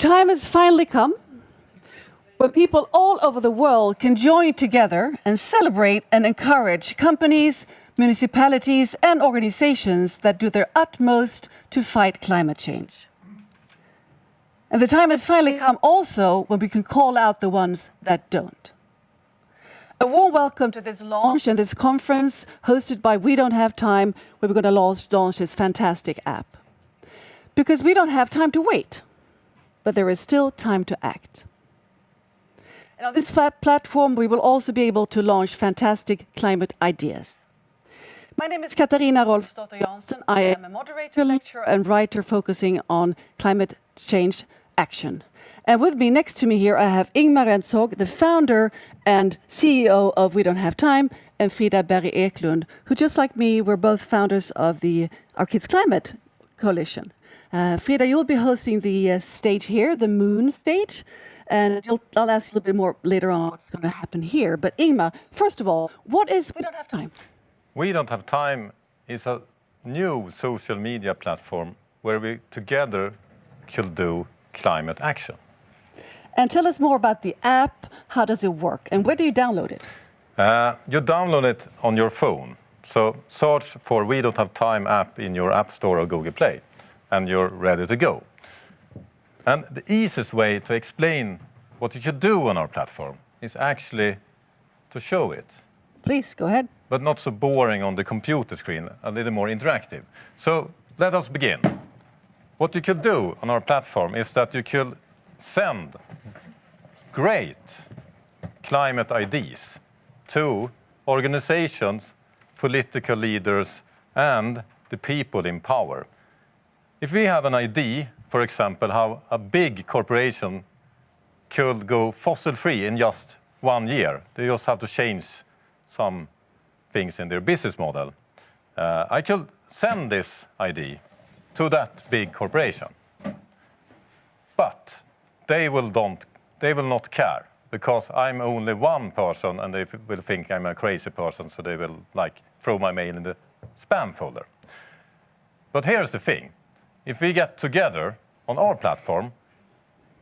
The time has finally come when people all over the world can join together and celebrate and encourage companies, municipalities, and organizations that do their utmost to fight climate change. And the time has finally come also when we can call out the ones that don't. A warm welcome to this launch and this conference hosted by We Don't Have Time, where we're going to launch, launch this fantastic app. Because we don't have time to wait, but there is still time to act. And on this flat platform, we will also be able to launch fantastic climate ideas. My name is Katarina Rolfsdotter Jansson. I am a moderator, lecturer, and writer focusing on climate change action. And with me, next to me here, I have Ingmar Rentzhog, the founder and CEO of We Don't Have Time, and Frida Berry Eklund, who just like me, were both founders of the Our Kids Climate Coalition. Uh, Frida, you'll be hosting the uh, stage here, the Moon stage, and I'll ask you a little bit more later on what's going to happen here. But Ingmar, first of all, what is We Don't Have Time? We Don't Have Time is a new social media platform where we together could do climate action. And tell us more about the app, how does it work, and where do you download it? Uh, you download it on your phone. So search for We Don't Have Time app in your App Store or Google Play, and you're ready to go. And the easiest way to explain what you could do on our platform is actually to show it. Please, go ahead. But not so boring on the computer screen, a little more interactive. So let us begin. What you could do on our platform is that you could send great climate IDs to organizations, political leaders, and the people in power. If we have an idea, for example, how a big corporation could go fossil-free in just one year, they just have to change some things in their business model. Uh, I could send this idea to that big corporation. But they will, don't, they will not care because I'm only one person and they will think I'm a crazy person, so they will like throw my mail in the spam folder. But here's the thing. If we get together on our platform,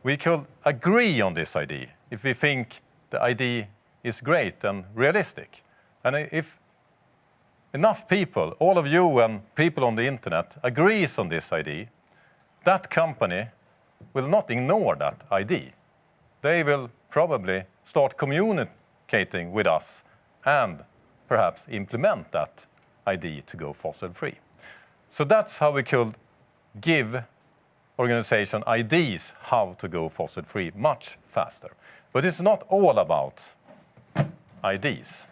we could agree on this ID if we think the ID is great and realistic. And if enough people, all of you and people on the internet, agrees on this ID, that company will not ignore that ID. They will probably start communicating with us and perhaps implement that ID to go fossil-free. So that's how we could give organization ideas how to go fossil-free much faster. But it's not all about ideas.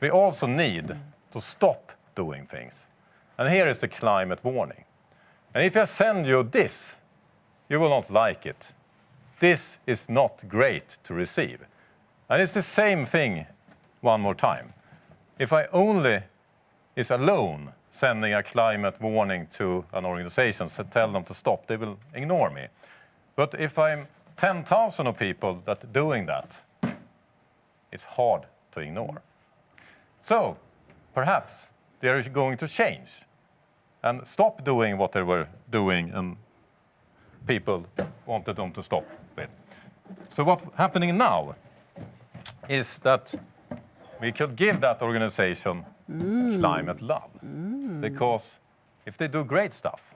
We also need to stop doing things. And here is the climate warning. And if I send you this, you will not like it. This is not great to receive. And it's the same thing one more time. If I only is alone sending a climate warning to an organization to tell them to stop, they will ignore me. But if I'm 10,000 of people that are doing that, it's hard to ignore. So perhaps they're going to change and stop doing what they were doing and people wanted them to stop with. So what's happening now is that we could give that organization mm. climate love. Mm. Because if they do great stuff,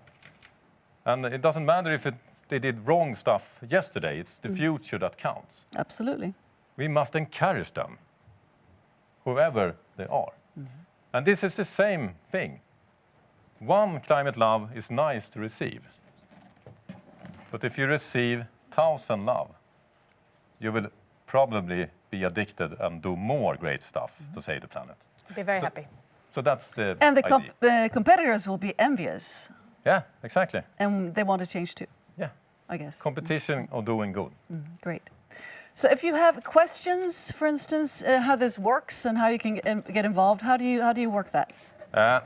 and it doesn't matter if it, they did wrong stuff yesterday, it's the mm. future that counts. Absolutely. We must encourage them, whoever they are. -hmm. And this is the same thing. One climate love is nice to receive. But if you receive thousand love, you will probably be addicted and do more great stuff mm -hmm. to save the planet. Be very so, happy. So that's the And the comp uh, competitors will be envious. Yeah, exactly. And they want to change too. Yeah. I guess. Competition mm -hmm. or doing good. Mm -hmm. Great. So if you have questions, for instance, uh, how this works and how you can get involved, how do you, how do you work that? Uh,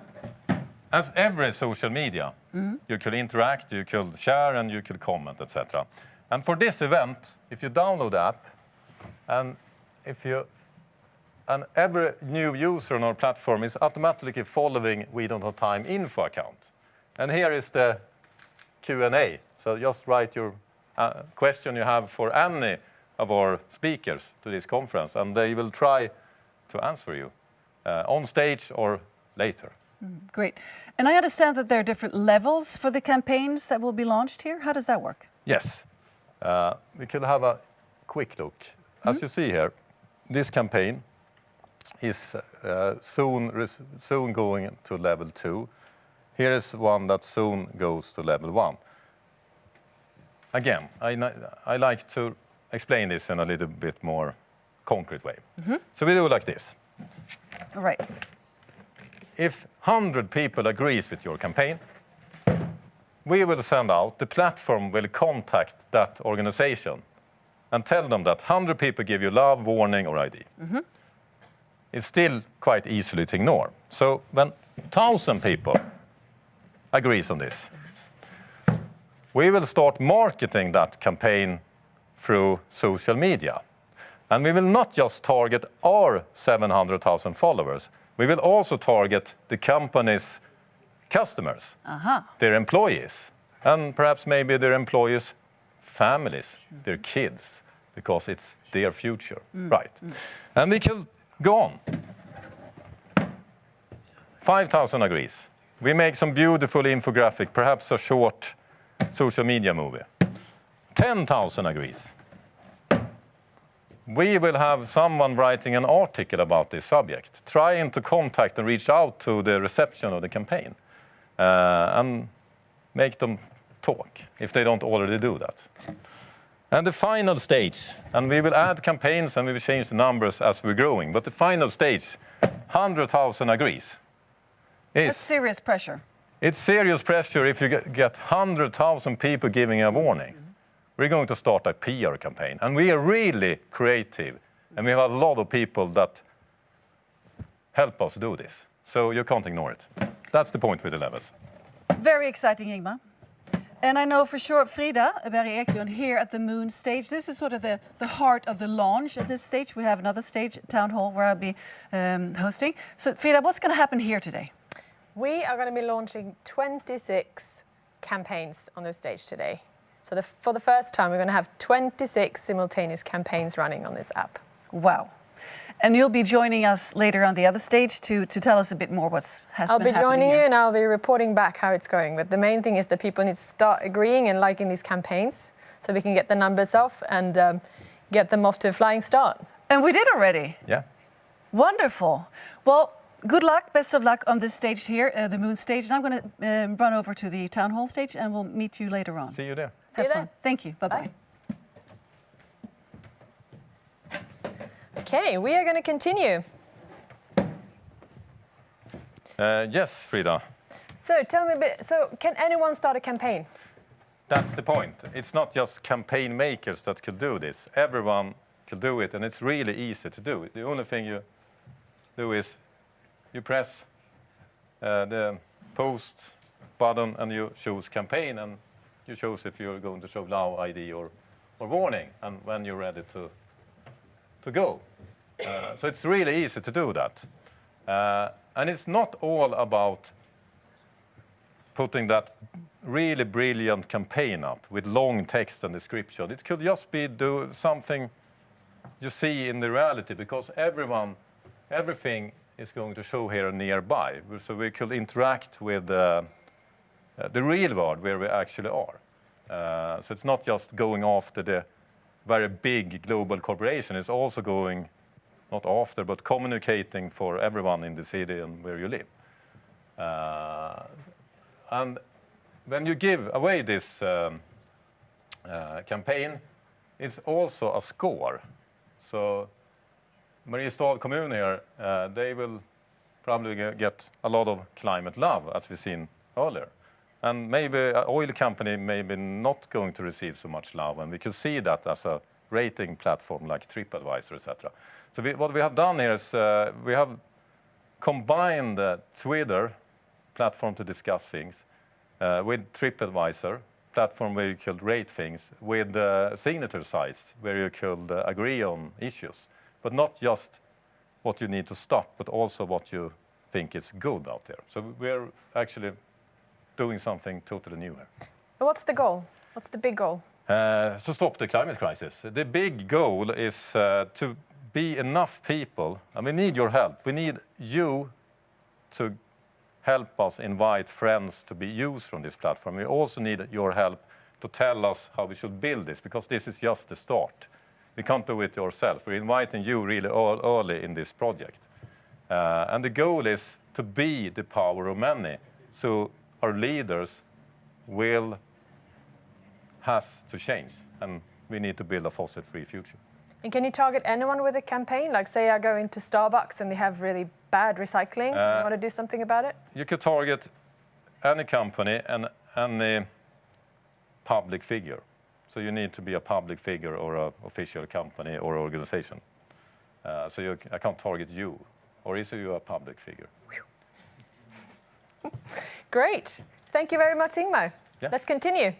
as every social media, mm -hmm. you could interact, you could share, and you could comment, etc. And for this event, if you download the app, and if you and every new user on our platform is automatically following We Don't Have Time info account. And here is the Q&A. So just write your uh, question you have for any of our speakers to this conference, and they will try to answer you uh, on stage or later. Great. And I understand that there are different levels for the campaigns that will be launched here. How does that work? Yes. Uh, we could have a quick look. As you see here, this campaign is uh, soon, soon going to level two. Here is one that soon goes to level one. Again, I, I like to explain this in a little bit more concrete way. So we do it like this. All right. If 100 people agrees with your campaign, we will send out, the platform will contact that organization and tell them that 100 people give you love, warning, or ID. It's still quite easily to ignore. So when 1,000 people agrees on this, we will start marketing that campaign through social media. And we will not just target our 700,000 followers, we will also target the company's customers, uh-huh. their employees, and perhaps maybe their employees' families, their kids, because it's their future, mm. right? Mm. And we can go on. 5,000 agrees. We make some beautiful infographic, perhaps a short social media movie. 10,000 agrees. We will have someone writing an article about this subject, trying to contact and reach out to the reception of the campaign uh, and make them talk if they don't already do that. And the final stage, and we will add campaigns and we will change the numbers as we're growing, but the final stage, 100,000 agrees, That's is serious pressure. it's serious pressure if you get, get 100,000 people giving a warning. We're going to start a PR campaign. And we are really creative. And we have a lot of people that help us do this. So you can't ignore it. That's the point with the levels. Very exciting, Ingmar. And I know for sure Frida Berry Eklund here at the Moon stage. This is sort of the, the heart of the launch at this stage. We have another stage, Town Hall, where I'll be um, hosting. So, Frida, what's going to happen here today? We are going to be launching 26 campaigns on this stage today. So the, for the first time, we're going to have 26 simultaneous campaigns running on this app. Wow. And you'll be joining us later on the other stage to, to tell us a bit more what's has I'll been be happening joining you and I'll be reporting back how it's going. But the main thing is that people need to start agreeing and liking these campaigns so we can get the numbers off and um, get them off to a flying start. And we did already. Yeah? Wonderful. Well, good luck, best of luck on this stage here, uh, the Moon stage. And I'm going to um, run over to the Town Hall stage and we'll meet you later on. See you there. See you Have there. Thank you. Bye bye. Bye. Okay, we are going to continue. Uh, yes, Frida. So tell me a bit. So can anyone start a campaign? That's the point. It's not just campaign makers that could do this. Everyone could do it, and it's really easy to do. The only thing you do is you press uh, the post button and you choose campaign, and you choose if you're going to show now ID or, or warning, and when you're ready to, to go. Uh, so it's really easy to do that. Uh, and it's not all about putting that really brilliant campaign up with long text and description. It could just be do something you see in the reality because everyone, everything is going to show here nearby. So we could interact with uh, uh, the real world where we actually are. Uh, so it's not just going after the very big global corporation. It's also going, not after, but communicating for everyone in the city and where you live. Uh, and when you give away this um, uh, campaign, it's also a score. So Mariestad Kommun here, uh, they will probably get a lot of climate love, as we've seen earlier. And maybe an oil company maybe not going to receive so much love, and we could see that as a rating platform like TripAdvisor, etc. So we, what we have done here is uh, we have combined uh, Twitter, platform to discuss things, uh, with TripAdvisor, platform where you could rate things, with uh, signature sites where you could uh, agree on issues, but not just what you need to stop, but also what you think is good out there. So we're actually doing something totally new here. What's the goal? What's the big goal? uh, to stop the climate crisis. The big goal is uh, to be enough people, and we need your help. We need you to help us invite friends to be used from this platform. We also need your help to tell us how we should build this, because this is just the start. We can't do it yourself. We're inviting you really ear- early in this project. Uh, and the goal is to be the power of many, so our leaders will has to change, and we need to build a fossil-free future. And can you target anyone with a campaign? Like, say I go into Starbucks and they have really bad recycling. Uh, you want to do something about it? You could target any company and any public figure. So you need to be a public figure or an official company or organization. Uh, so you, I can't target you, or is you a public figure? Great. Thank you very much, Ingmar. Yeah. Let's continue.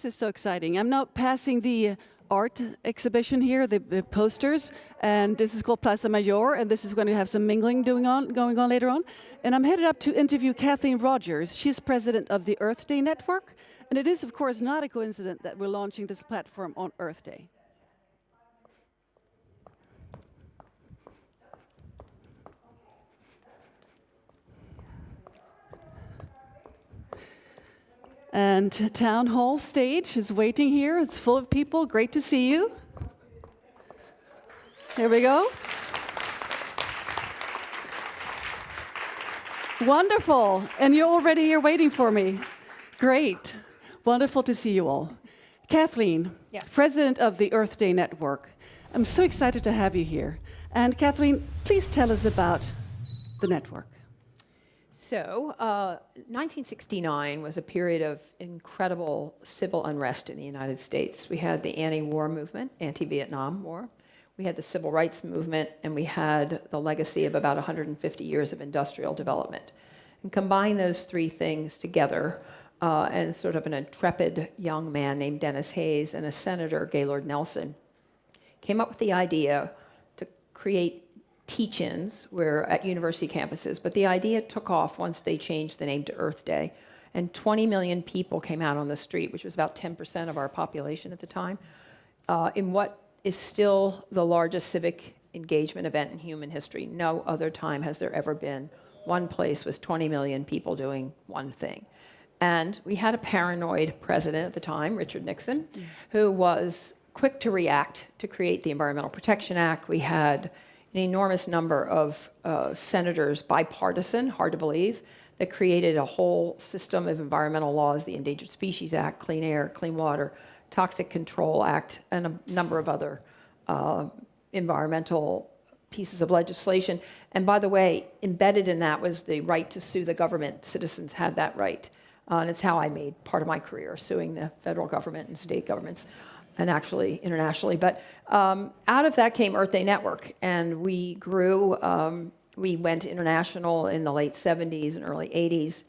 This is so exciting. I'm now passing the art exhibition here, the, the posters, and this is called Plaza Mayor, and this is going to have some mingling doing on, going on later on. And I'm headed up to interview Kathleen Rogers. She's president of the Earth Day Network, and it is, of course, not a coincidence that we're launching this platform on Earth Day. And town hall stage is waiting here. It's full of people. Great to see you. Here we go. Wonderful. And you're already here waiting for me. Great. Wonderful to see you all. Kathleen, Yes. president of the Earth Day Network. I'm so excited to have you here. And Kathleen, please tell us about the network. So, uh, 1969 was a period of incredible civil unrest in the United States. We had the anti war movement, anti Vietnam War. We had the civil rights movement, and we had the legacy of about 150 years of industrial development. And combine those three things together, uh, and sort of an intrepid young man named Denis Hayes and a senator, Gaylord Nelson, came up with the idea to create teach-ins were at university campuses, but the idea took off once they changed the name to Earth Day, and 20 million people came out on the street, which was about 10% of our population at the time, uh, in what is still the largest civic engagement event in human history. No other time has there ever been one place with 20 million people doing one thing. And we had a paranoid president at the time, Richard Nixon, who was quick to react to create the Environmental Protection Act. We had an enormous number of uh, senators, bipartisan, hard to believe, that created a whole system of environmental laws, the Endangered Species Act, Clean Air, Clean Water, Toxic Control Act, and a number of other uh, environmental pieces of legislation. And by the way, embedded in that was the right to sue the government. Citizens had that right. Uh, and it's how I made part of my career, suing the federal government and state governments, and actually internationally. But um, out of that came Earth Day Network, and we grew. Um, we went international in the late 70s and early 80s.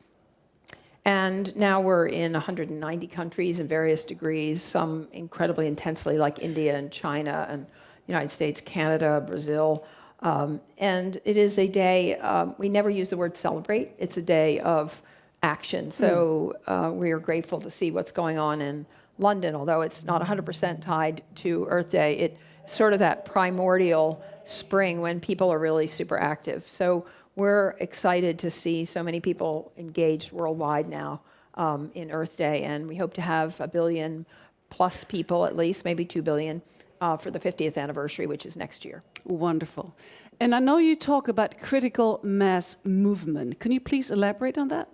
And now we're in 190 countries in various degrees, some incredibly intensely, like India and China and the United States, Canada, Brazil. Um, and it is a day, um, we never use the word celebrate, it's a day of action. So uh, we are grateful to see what's going on in London, although it's not 100% tied to Earth Day. It sort of that primordial spring when people are really super active. So we're excited to see so many people engaged worldwide now um, in Earth Day, and we hope to have a billion plus people at least, maybe two billion, uh, for the 50th anniversary, which is next year. Wonderful. And I know you talk about critical mass movement. Can you please elaborate on that?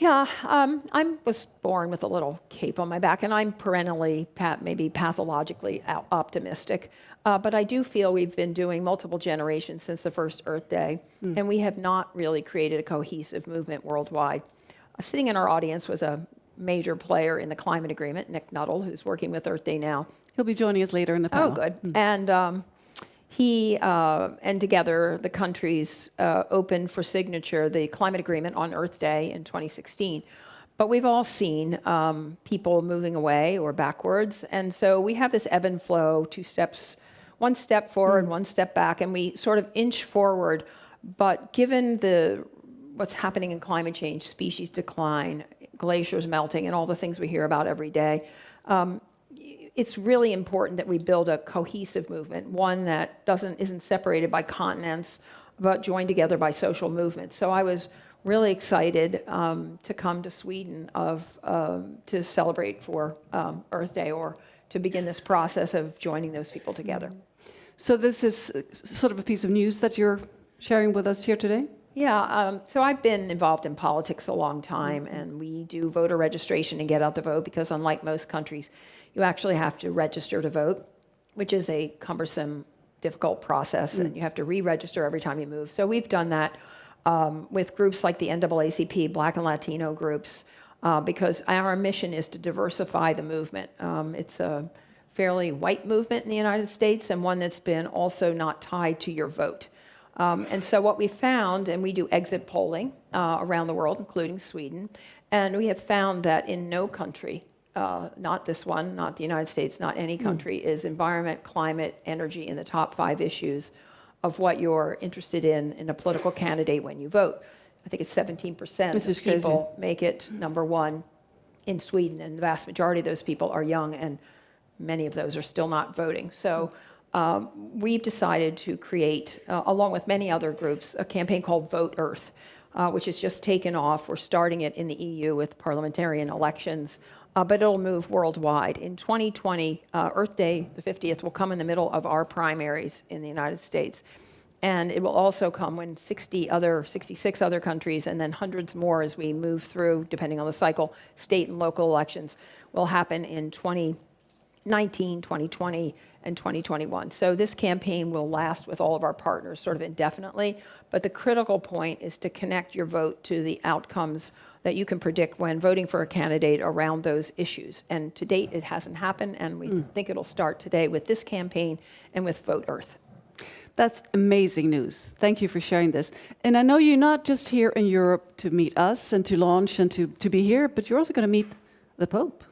Yeah, um, I was born with a little cape on my back, and I'm perennially, maybe pathologically optimistic. Uh, but I do feel we've been doing multiple generations since the first Earth Day, and we have not really created a cohesive movement worldwide. Uh, sitting in our audience was a major player in the climate agreement, Nick Nuttall, who's working with Earth Day now. He'll be joining us later in the panel. Oh, good. And um, he uh, and together the countries uh, opened for signature the climate agreement on Earth Day in 2016. But we've all seen um, people moving away or backwards, and so we have this ebb and flow, two steps, one step forward, one step back, and we sort of inch forward But given the what's happening in climate change, species decline, glaciers melting, and all the things we hear about every day, um, it's really important that we build a cohesive movement, one that doesn't isn't separated by continents, but joined together by social movements. So I was really excited um, to come to Sweden of um, to celebrate for um, Earth Day or to begin this process of joining those people together. So this is uh, sort of a piece of news that you're sharing with us here today? Yeah, um, so I've been involved in politics a long time, and we do voter registration and get out the vote because, unlike most countries, you actually have to register to vote, which is a cumbersome, difficult process, and you have to re-register every time you move. So we've done that um, with groups like the NAACP, Black and Latino groups, uh, because our mission is to diversify the movement. Um, it's a fairly white movement in the United States and one that's been also not tied to your vote. Um, and so what we found, and we do exit polling uh, around the world, including Sweden, and we have found that in no country, uh, not this one, not the United States, not any country, is environment, climate, energy in the top five issues of what you're interested in in a political candidate when you vote. I think it's 17% This of is crazy. people make it number one in Sweden, and the vast majority of those people are young, and many of those are still not voting. So um, we've decided to create, uh, along with many other groups, a campaign called Vote Earth, uh, which has just taken off. We're starting it in the EU with parliamentarian elections, uh, but it'll move worldwide. In 2020, uh, Earth Day, the 50th, will come in the middle of our primaries in the United States. And it will also come when 60 other, 66 other countries, and then hundreds more as we move through, depending on the cycle, state and local elections will happen in 2019, 2020, and 2021. So this campaign will last with all of our partners sort of indefinitely. But the critical point is to connect your vote to the outcomes that you can predict when voting for a candidate around those issues. And to date, it hasn't happened, and we mm. think it'll start today with this campaign and with Vote Earth. That's amazing news. Thank you for sharing this. And I know you're not just here in Europe to meet us and to launch and to, to be here, but you're also going to meet the Pope.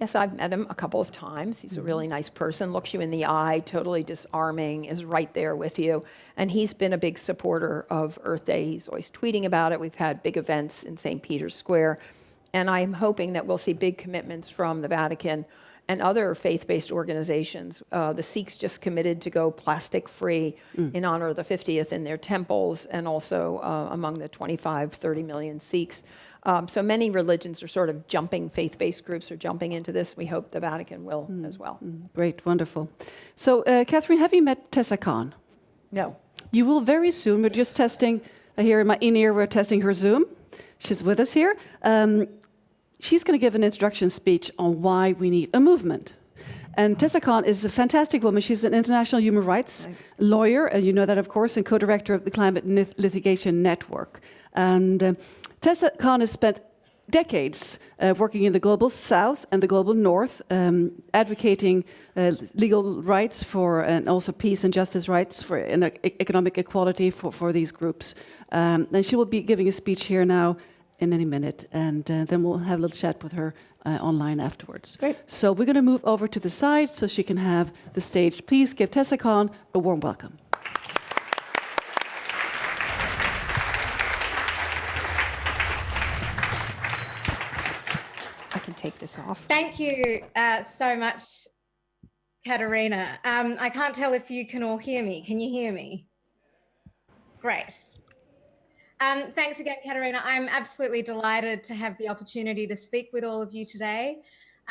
Yes, I've met him a couple of times. He's a really nice person, looks you in the eye, totally disarming, is right there with you. And he's been a big supporter of Earth Day. He's always tweeting about it. We've had big events in St. Peter's Square. And I'm hoping that we'll see big commitments from the Vatican and other faith-based organizations. Uh, the Sikhs just committed to go plastic-free in honor of the 50th in their temples and also uh, among the 25, 30 million Sikhs. Um, so many religions are sort of jumping, faith-based groups are jumping into this. We hope the Vatican will as well. Great, wonderful. So, uh, Catherine, have you met Tessa Khan? No. You will very soon. We're just testing uh, here in my in ear. We're testing her Zoom. She's with us here. Um, she's going to give an introduction speech on why we need a movement. And Tessa Khan is a fantastic woman. She's an international human rights lawyer, and you know that, of course, and co-director of the Climate Nith- Litigation Network. And uh, Tessa Khan has spent decades uh, working in the global south and the global north, um, advocating uh, legal rights for and also peace and justice rights for and uh, economic equality for, for these groups. Um, and she will be giving a speech here now in any minute, and uh, then we'll have a little chat with her uh, online afterwards. Great. So we're going to move over to the side so she can have the stage. Please give Tessa Khan a warm welcome. Take this off. Thank you uh, so much, Katarina. Um, I can't tell if you can all hear me. Can you hear me? Great. Um, thanks again, Katarina. I'm absolutely delighted to have the opportunity to speak with all of you today.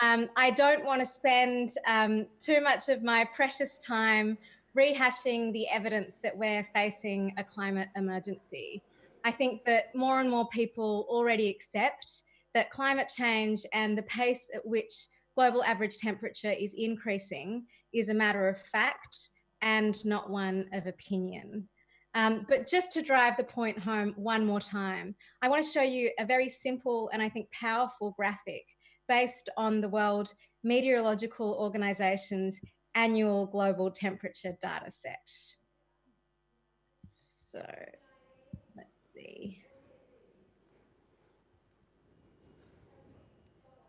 Um, I don't want to spend um, too much of my precious time rehashing the evidence that we're facing a climate emergency. I think that more and more people already accept that climate change and the pace at which global average temperature is increasing is a matter of fact and not one of opinion. Um, but just to drive the point home one more time, I want to show you a very simple and I think powerful graphic based on the World Meteorological Organization's annual global temperature data set. So let's see.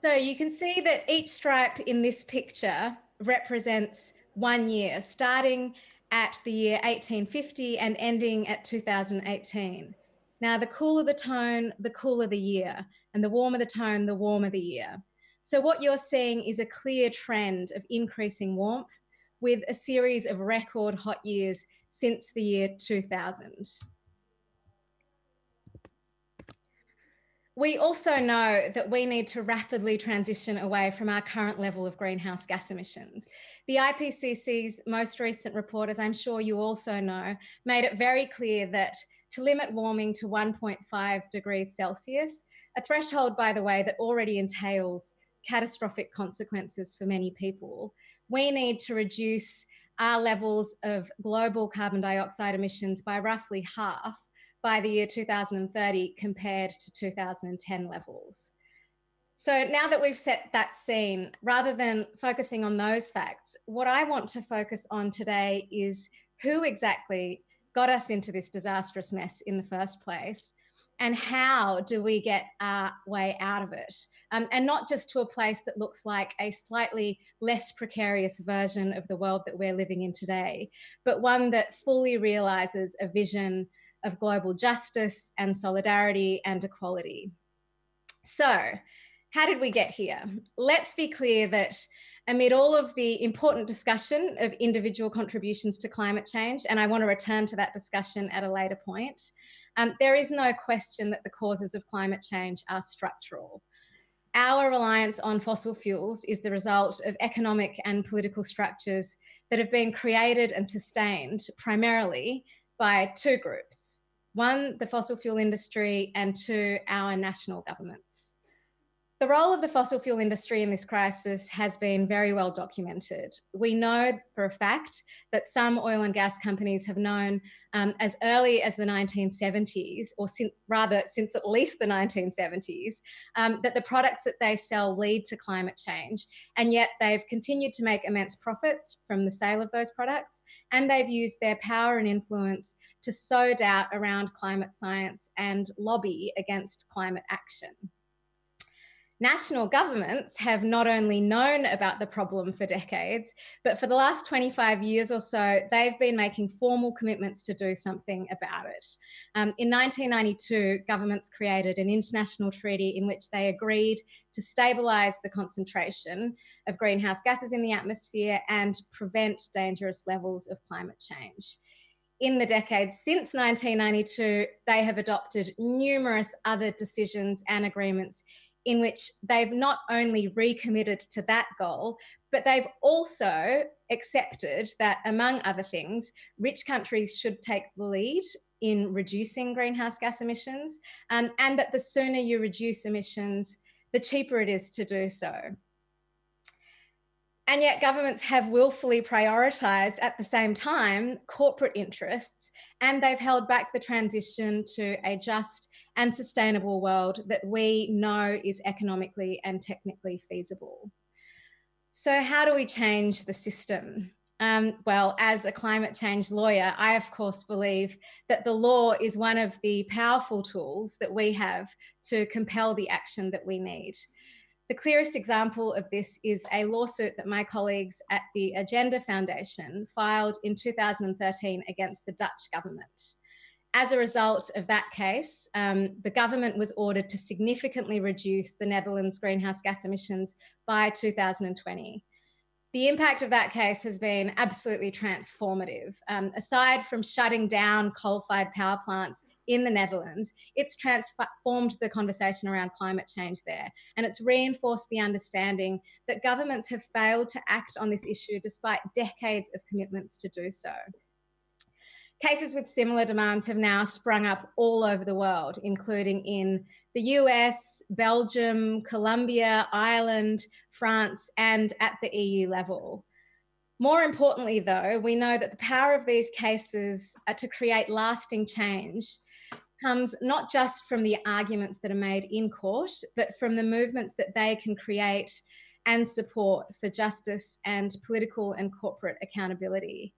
So you can see that each stripe in this picture represents one year, starting at the year 1850 and ending at 2018. Now, the cooler the tone, the cooler the year, and the warmer the tone, the warmer the year. So, what you're seeing is a clear trend of increasing warmth with a series of record hot years since the year 2000. We also know that we need to rapidly transition away from our current level of greenhouse gas emissions. The IPCC's most recent report, as I'm sure you also know, made it very clear that to limit warming to 1.5 degrees Celsius, a threshold, by the way, that already entails catastrophic consequences for many people, we need to reduce our levels of global carbon dioxide emissions by roughly half by the year 2030 compared to 2010 levels. So now that we've set that scene, rather than focusing on those facts, what I want to focus on today is who exactly got us into this disastrous mess in the first place and how do we get our way out of it? Um, and not just to a place that looks like a slightly less precarious version of the world that we're living in today, but one that fully realizes a vision of global justice and solidarity and equality. So, how did we get here? Let's be clear that amid all of the important discussion of individual contributions to climate change, and I want to return to that discussion at a later point, um, there is no question that the causes of climate change are structural. Our reliance on fossil fuels is the result of economic and political structures that have been created and sustained primarily by two groups. One, the fossil fuel industry, and two, our national governments. The role of the fossil fuel industry in this crisis has been very well documented. We know for a fact that some oil and gas companies have known um, as early as the 1970s, or sin rather since at least the 1970s, um, that the products that they sell lead to climate change. And yet they've continued to make immense profits from the sale of those products. And they've used their power and influence to sow doubt around climate science and lobby against climate action. National governments have not only known about the problem for decades, but for the last 25 years or so, they've been making formal commitments to do something about it. Um, in 1992, governments created an international treaty in which they agreed to stabilise the concentration of greenhouse gases in the atmosphere and prevent dangerous levels of climate change in the decades since 1992, they have adopted numerous other decisions and agreements in which they've not only recommitted to that goal, but they've also accepted that, among other things, rich countries should take the lead in reducing greenhouse gas emissions, um, and that the sooner you reduce emissions, the cheaper it is to do so. And yet, governments have willfully prioritised at the same time corporate interests, and they've held back the transition to a just and sustainable world that we know is economically and technically feasible. So, how do we change the system? Um, well, as a climate change lawyer, I of course believe that the law is one of the powerful tools that we have to compel the action that we need. The clearest example of this is a lawsuit that my colleagues at the Urgenda Foundation filed in 2013 against the Dutch government. As a result of that case, um, the government was ordered to significantly reduce the Netherlands' greenhouse gas emissions by 2020. The impact of that case has been absolutely transformative. Um, aside from shutting down coal-fired power plants in the Netherlands, it's transformed the conversation around climate change there. And it's reinforced the understanding that governments have failed to act on this issue despite decades of commitments to do so. Cases with similar demands have now sprung up all over the world, including in the US, Belgium, Colombia, Ireland, France, and at the EU level. More importantly, though, we know that the power of these cases to create lasting change comes not just from the arguments that are made in court, but from the movements that they can create and support for justice and political and corporate accountability.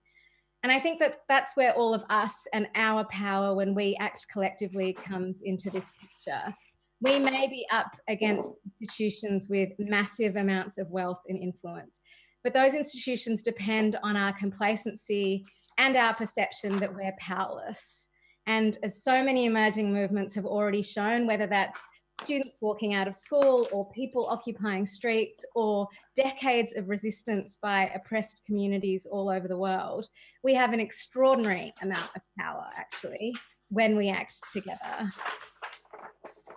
And I think that that's where all of us and our power when we act collectively comes into this picture. We may be up against institutions with massive amounts of wealth and influence, but those institutions depend on our complacency and our perception that we're powerless. And as so many emerging movements have already shown, whether that's students walking out of school or people occupying streets or decades of resistance by oppressed communities all over the world, we have an extraordinary amount of power actually when we act together.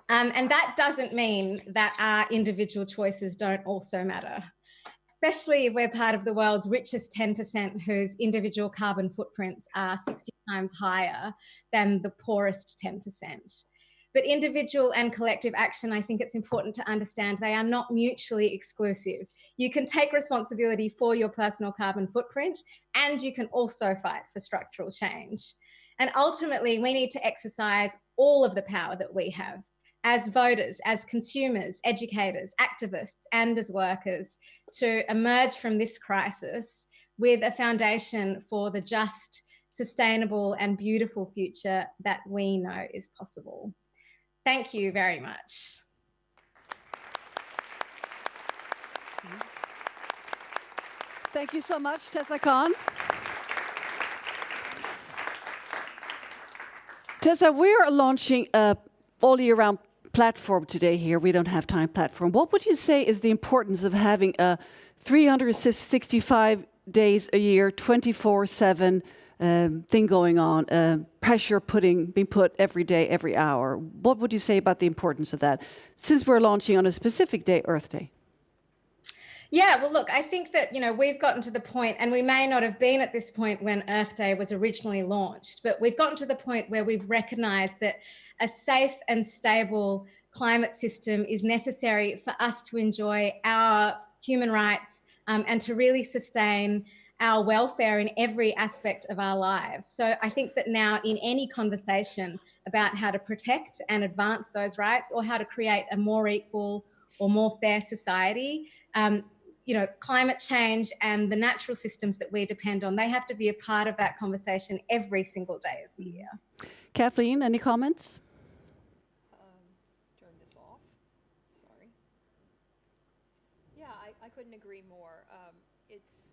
Um, and that doesn't mean that our individual choices don't also matter, especially if we're part of the world's richest 10% whose individual carbon footprints are 60 times higher than the poorest 10%. But individual and collective action, I think it's important to understand they are not mutually exclusive. You can take responsibility for your personal carbon footprint and you can also fight for structural change. And ultimately, we need to exercise all of the power that we have as voters, as consumers, educators, activists, and as workers to emerge from this crisis with a foundation for the just, sustainable, and beautiful future that we know is possible. Thank you very much. Thank you so much, Tessa Khan. Tessa, we're launching a all year round platform today here. We don't have time platform. What would you say is the importance of having a 365 days a year, 24 7 um, thing going on, uh, pressure putting being put every day, every hour? What would you say about the importance of that since we're launching on a specific day, Earth Day? Yeah, well, look, I think that, you know, we've gotten to the point, and we may not have been at this point when Earth Day was originally launched, but we've gotten to the point where we've recognized that a safe and stable climate system is necessary for us to enjoy our human rights um, and to really sustain our welfare in every aspect of our lives. So I think that now in any conversation about how to protect and advance those rights or how to create a more equal or more fair society, um, you know, climate change and the natural systems that we depend on, they have to be a part of that conversation every single day of the year. Kathleen, any comments? Um, turn this off. Sorry. Yeah, I, I couldn't agree more. Um, it's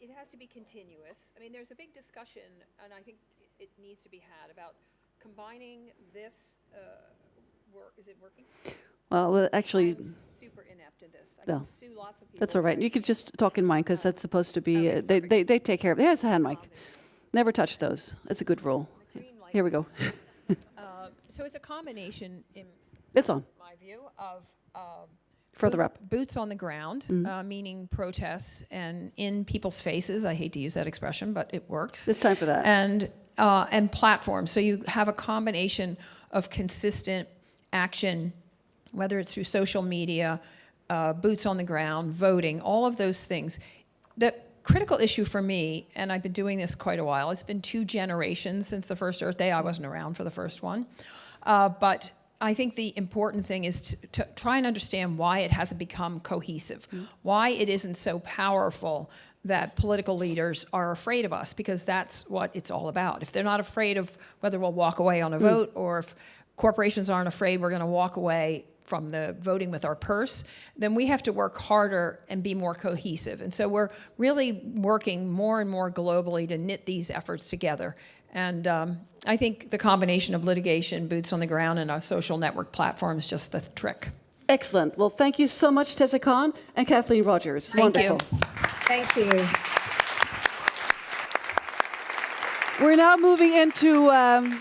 it has to be continuous. I mean, there's a big discussion, and I think it needs to be had about combining this. Uh, work. Is it working? Well, well, actually, I'm super inept in this. I No. can sue lots of people. that's all right. You could just talk in mine because that's supposed to be, uh, they, they, they take care of it. There's a hand mic. Never touch those. That's a good rule. Green light. Here we go. Uh, so it's a combination, in It's on. my view, of um, Further boot- up. Mm-hmm. Boots on the ground, uh, meaning protests and in people's faces. I hate to use that expression, but it works. It's time for that. And uh, and platforms. So you have a combination of consistent action, whether it's through social media, uh, boots on the ground, voting, all of those things. The critical issue for me, and I've been doing this quite a while. It's been two generations since the first Earth Day. I wasn't around for the first one, uh, but I think the important thing is to, to try and understand why it hasn't become cohesive, why it isn't so powerful that political leaders are afraid of us, because that's what it's all about. If they're not afraid of whether we'll walk away on a vote, or if corporations aren't afraid we're going to walk away from the voting with our purse, then we have to work harder and be more cohesive. And so we're really working more and more globally to knit these efforts together. And um, I think the combination of litigation, boots on the ground, and a social network platform is just the trick. Excellent. Well, thank you so much, Tessa Khan and Kathleen Rogers. Thank you. Thank you. We're now moving into um,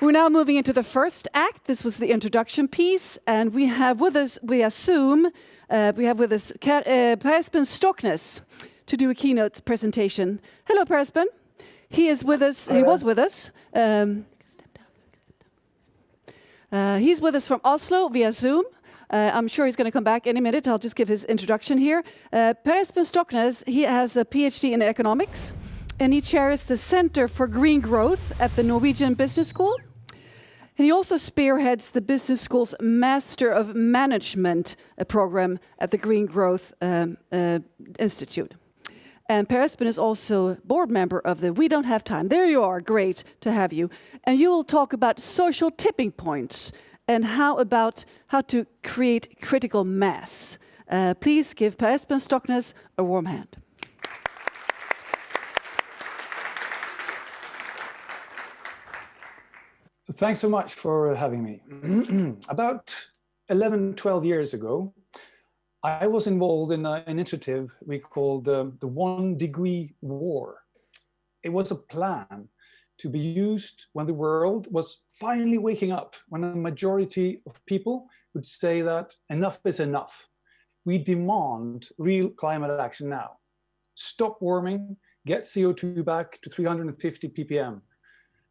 we're now moving into the first act. This was the introduction piece, and we have with us via Zoom uh, we have with us Ka- uh, Per Espen Stoknes to do a keynote presentation. Hello, Per Espen. He is with us. He was with us. Um, uh, he's with us from Oslo via Zoom. Uh, I'm sure he's going to come back any minute. I'll just give his introduction here. Uh, per Espen Stoknes, he has a PhD in economics, and he chairs the Center for Green Growth at the Norwegian Business School. And he also spearheads the business school's Master of Management program at the Green Growth um, uh, Institute. And Per Espen is also board member of the We Don't Have Time. There you are, great to have you. And you will talk about social tipping points and how about how to create critical mass. Uh, please give Per Espen Stoknes a warm hand. Thanks so much for having me. About 11, 12 years ago, I was involved in an initiative we called um, the One Degree War. It was a plan to be used when the world was finally waking up, when a majority of people would say that enough is enough. We demand real climate action now. Stop warming, get CO2 back to 350 ppm.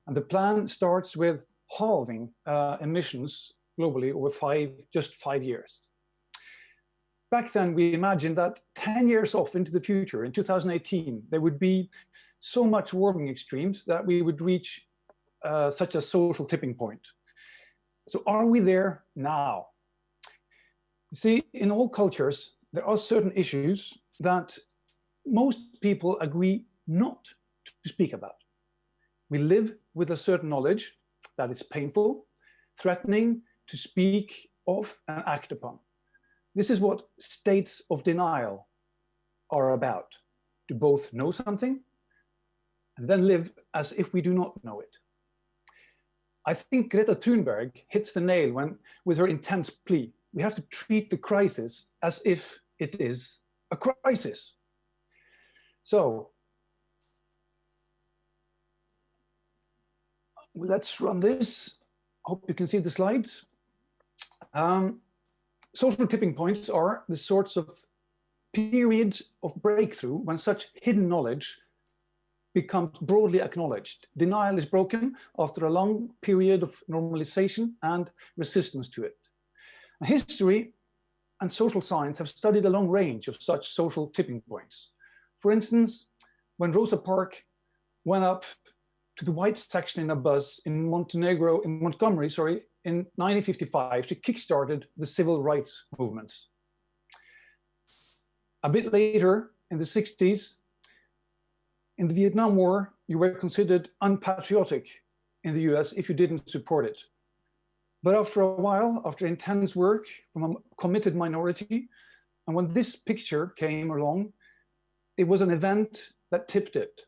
And the plan starts with halving uh, emissions globally over five, just five years. Back then, we imagined that 10 years off into the future, in 2018, there would be so much warming extremes that we would reach uh, such a social tipping point. So are we there now? You See, in all cultures, there are certain issues that most people agree not to speak about. We live with a certain knowledge that is painful, threatening to speak of and act upon. This is what states of denial are about, to both know something and then live as if we do not know it. I think Greta Thunberg hits the nail when, with her intense plea, we have to treat the crisis as if it is a crisis. So let's run this. Hope you can see the slides. Um, social tipping points are the sorts of periods of breakthrough when such hidden knowledge becomes broadly acknowledged. Denial is broken after a long period of normalization and resistance to it. History and social science have studied a long range of such social tipping points. For instance, when Rosa Parks went up to the white section in a bus in Montenegro, in Montgomery, sorry, in 1955, she kickstarted the civil rights movement. A bit later, in the 60s, in the Vietnam War, you were considered unpatriotic in the US if you didn't support it. But after a while, after intense work from a committed minority, and when this picture came along, it was an event that tipped it.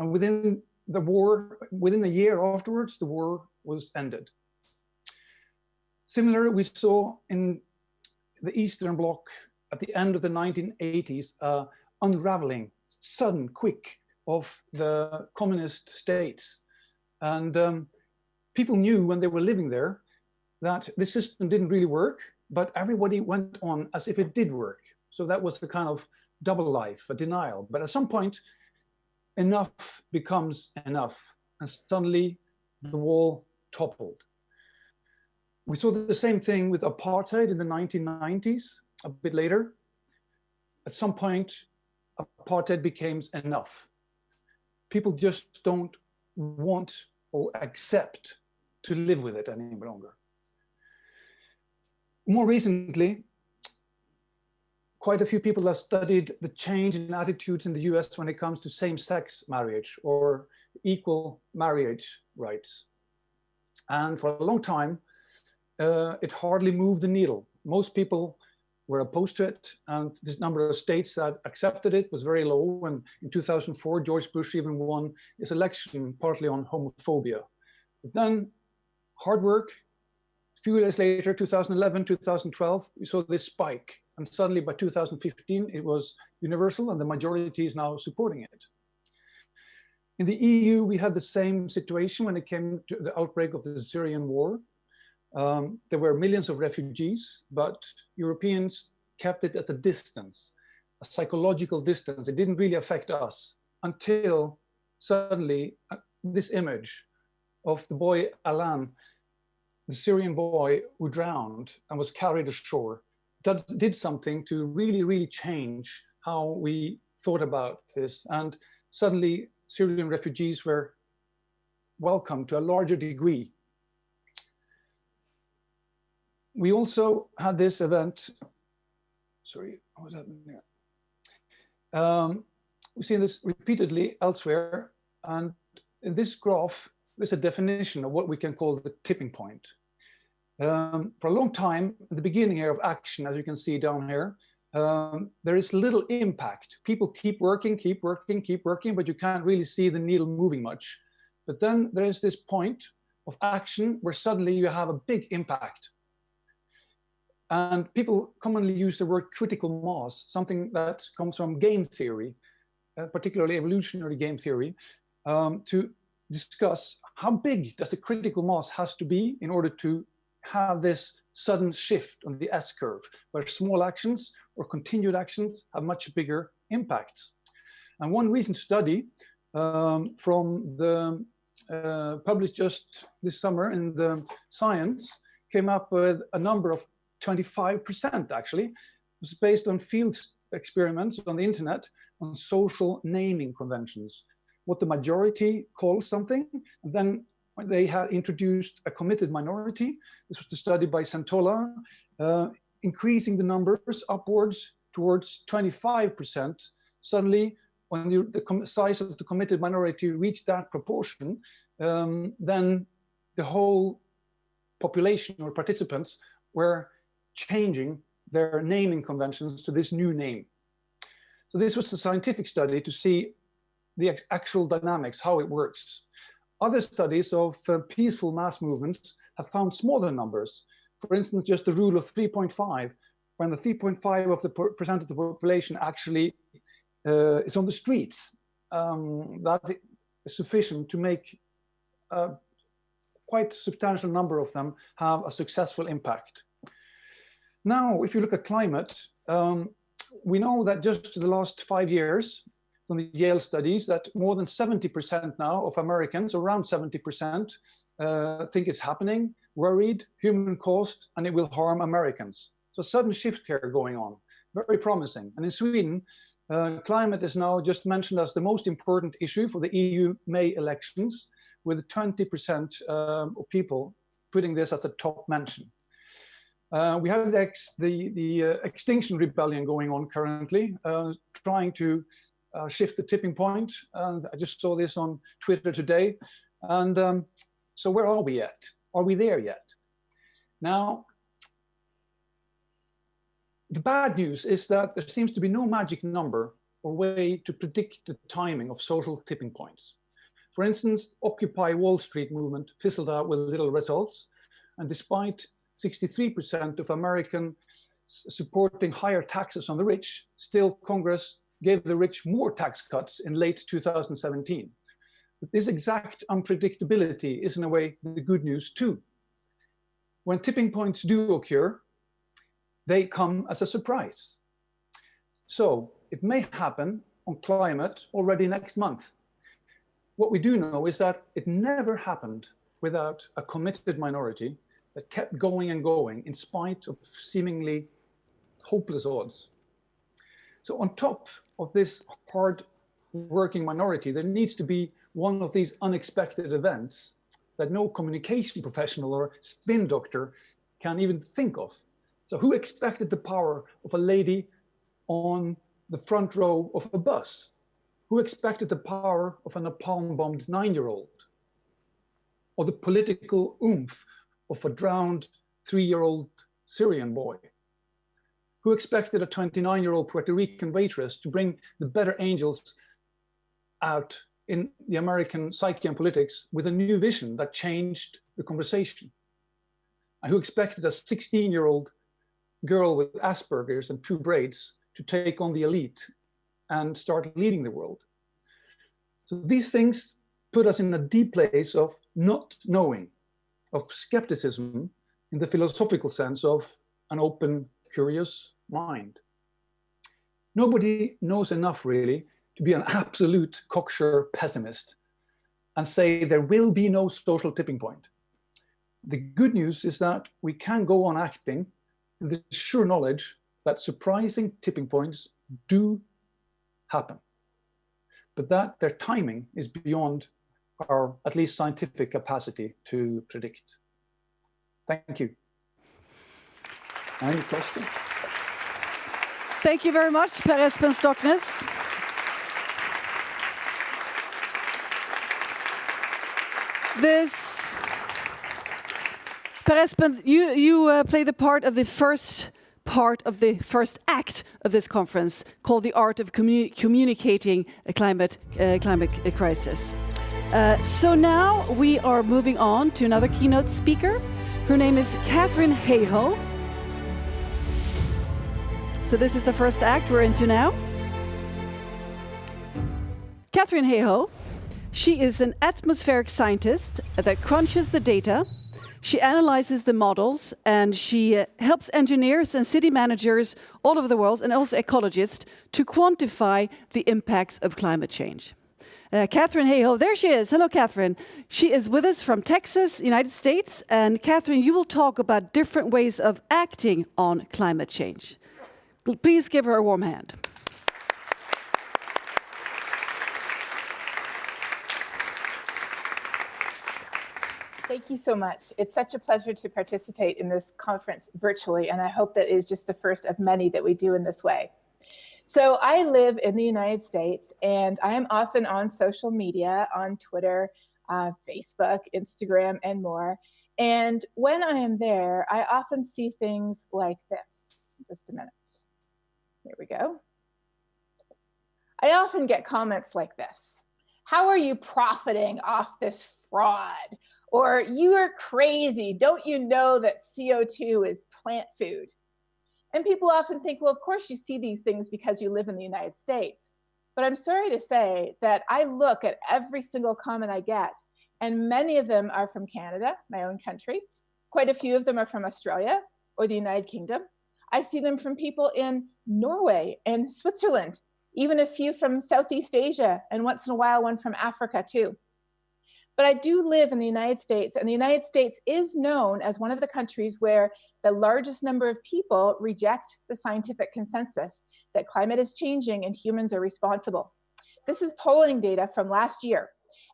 And within the war, within a year afterwards, the war was ended. Similar, we saw in the Eastern Bloc at the end of the 1980s, uh, unraveling, sudden, quick, of the communist states. And um, people knew when they were living there that the system didn't really work, but everybody went on as if it did work. So that was the kind of double life, a denial. But at some point, enough becomes enough. And suddenly the wall toppled. We saw the same thing with apartheid in the 1990s, a bit later. At some point, apartheid became enough people just don't want or accept to live with it any longer. More recently, quite a few people have studied the change in attitudes in the US when it comes to same-sex marriage or equal marriage rights. And for a long time, uh, it hardly moved the needle. Most people were opposed to it, and this number of states that accepted it was very low. And in 2004, George Bush even won his election partly on homophobia. But then hard work, a few years later, 2011, 2012, we saw this spike. And suddenly by 2015, it was universal and the majority is now supporting it. In the EU, we had the same situation when it came to the outbreak of the Syrian war. Um, there were millions of refugees, but Europeans kept it at a distance, a psychological distance. It didn't really affect us until suddenly uh, this image of the boy Alan, the Syrian boy who drowned and was carried ashore, did, did something to really, really change how we thought about this. And suddenly Syrian refugees were welcome to a larger degree we also had this event, sorry, what was happened there? Um, we've seen this repeatedly elsewhere, and in this graph, there's a definition of what we can call the tipping point. Um, for a long time, at the beginning here of action, as you can see down here, um, there is little impact. People keep working, keep working, keep working, but you can't really see the needle moving much. But then there is this point of action where suddenly you have a big impact. And people commonly use the word critical mass, something that comes from game theory, uh, particularly evolutionary game theory, um, to discuss how big does the critical mass has to be in order to have this sudden shift on the S-curve, where small actions or continued actions have much bigger impacts. And one recent study um, from the uh, published just this summer in the Science came up with a number of 25% actually. It was based on field experiments on the internet on social naming conventions. What the majority calls something, and then they had introduced a committed minority. This was the study by Centola, uh, increasing the numbers upwards towards 25%. Suddenly, when the, the size of the committed minority reached that proportion, um, then the whole population or participants were changing their naming conventions to this new name. So this was a scientific study to see the actual dynamics, how it works. Other studies of uh, peaceful mass movements have found smaller numbers. For instance, just the rule of 3.5, when the 3.5 of the percent of the population actually uh, is on the streets, um, that is sufficient to make a quite substantial number of them have a successful impact. Now, if you look at climate, um, we know that just the last five years from the Yale studies that more than 70% now of Americans, around 70%, uh, think it's happening, worried, human caused, and it will harm Americans. So sudden shift here going on, very promising. And in Sweden, uh, climate is now just mentioned as the most important issue for the EU May elections, with 20% um, of people putting this as a top mention. Uh, we have the, ex, the, the uh, extinction rebellion going on currently, uh, trying to uh, shift the tipping point. And I just saw this on Twitter today. And um, so where are we yet? Are we there yet? Now, the bad news is that there seems to be no magic number or way to predict the timing of social tipping points. For instance, Occupy Wall Street movement fizzled out with little results. And despite 63% of Americans supporting higher taxes on the rich, still Congress gave the rich more tax cuts in late 2017. But this exact unpredictability is in a way the good news too. When tipping points do occur, they come as a surprise. So it may happen on climate already next month. What we do know is that it never happened without a committed minority that kept going and going in spite of seemingly hopeless odds. So on top of this hard working minority, there needs to be one of these unexpected events that no communication professional or spin doctor can even think of. So who expected the power of a lady on the front row of a bus? Who expected the power of a napalm-bombed nine-year-old? Or the political oomph of a drowned three-year-old Syrian boy who expected a 29-year-old Puerto Rican waitress to bring the better angels out in the American psyche and politics with a new vision that changed the conversation. And who expected a 16-year-old girl with Asperger's and two braids to take on the elite and start leading the world. So these things put us in a deep place of not knowing of skepticism in the philosophical sense of an open, curious mind. Nobody knows enough really to be an absolute cocksure pessimist and say there will be no social tipping point. The good news is that we can go on acting in the sure knowledge that surprising tipping points do happen, but that their timing is beyond our at least scientific capacity to predict. Thank you. Any questions? Thank you very much, Per Espen. This, Per Espen, you, you uh, play the part of the first part of the first act of this conference called the art of communi communicating a climate, uh, climate crisis. Uh, so now we are moving on to another keynote speaker. Her name is Katharine Hayhoe. So this is the first act we're into now. Katharine Hayhoe, she is an atmospheric scientist that crunches the data. She analyzes the models and she uh, helps engineers and city managers all over the world and also ecologists to quantify the impacts of climate change. Uh, Katharine Hayhoe, there she is. Hello, Katharine. She is with us from Texas, United States. And Katharine, you will talk about different ways of acting on climate change. Please give her a warm hand. Thank you so much. It's such a pleasure to participate in this conference virtually, and I hope that is just the first of many that we do in this way. So I live in the United States, and I am often on social media, on Twitter, uh, Facebook, Instagram, and more. And when I am there, I often see things like this. Just a minute. Here we go. I often get comments like this. How are you profiting off this fraud? Or you are crazy. Don't you know that CO2 is plant food? And people often think, well, of course you see these things because you live in the United States. But I'm sorry to say that I look at every single comment I get, and many of them are from Canada, my own country. Quite a few of them are from Australia or the United Kingdom. I see them from people in Norway and Switzerland, even a few from Southeast Asia, and once in a while, one from Africa too. But I do live in the United States, and the United States is known as one of the countries where the largest number of people reject the scientific consensus that climate is changing and humans are responsible. This is polling data from last year.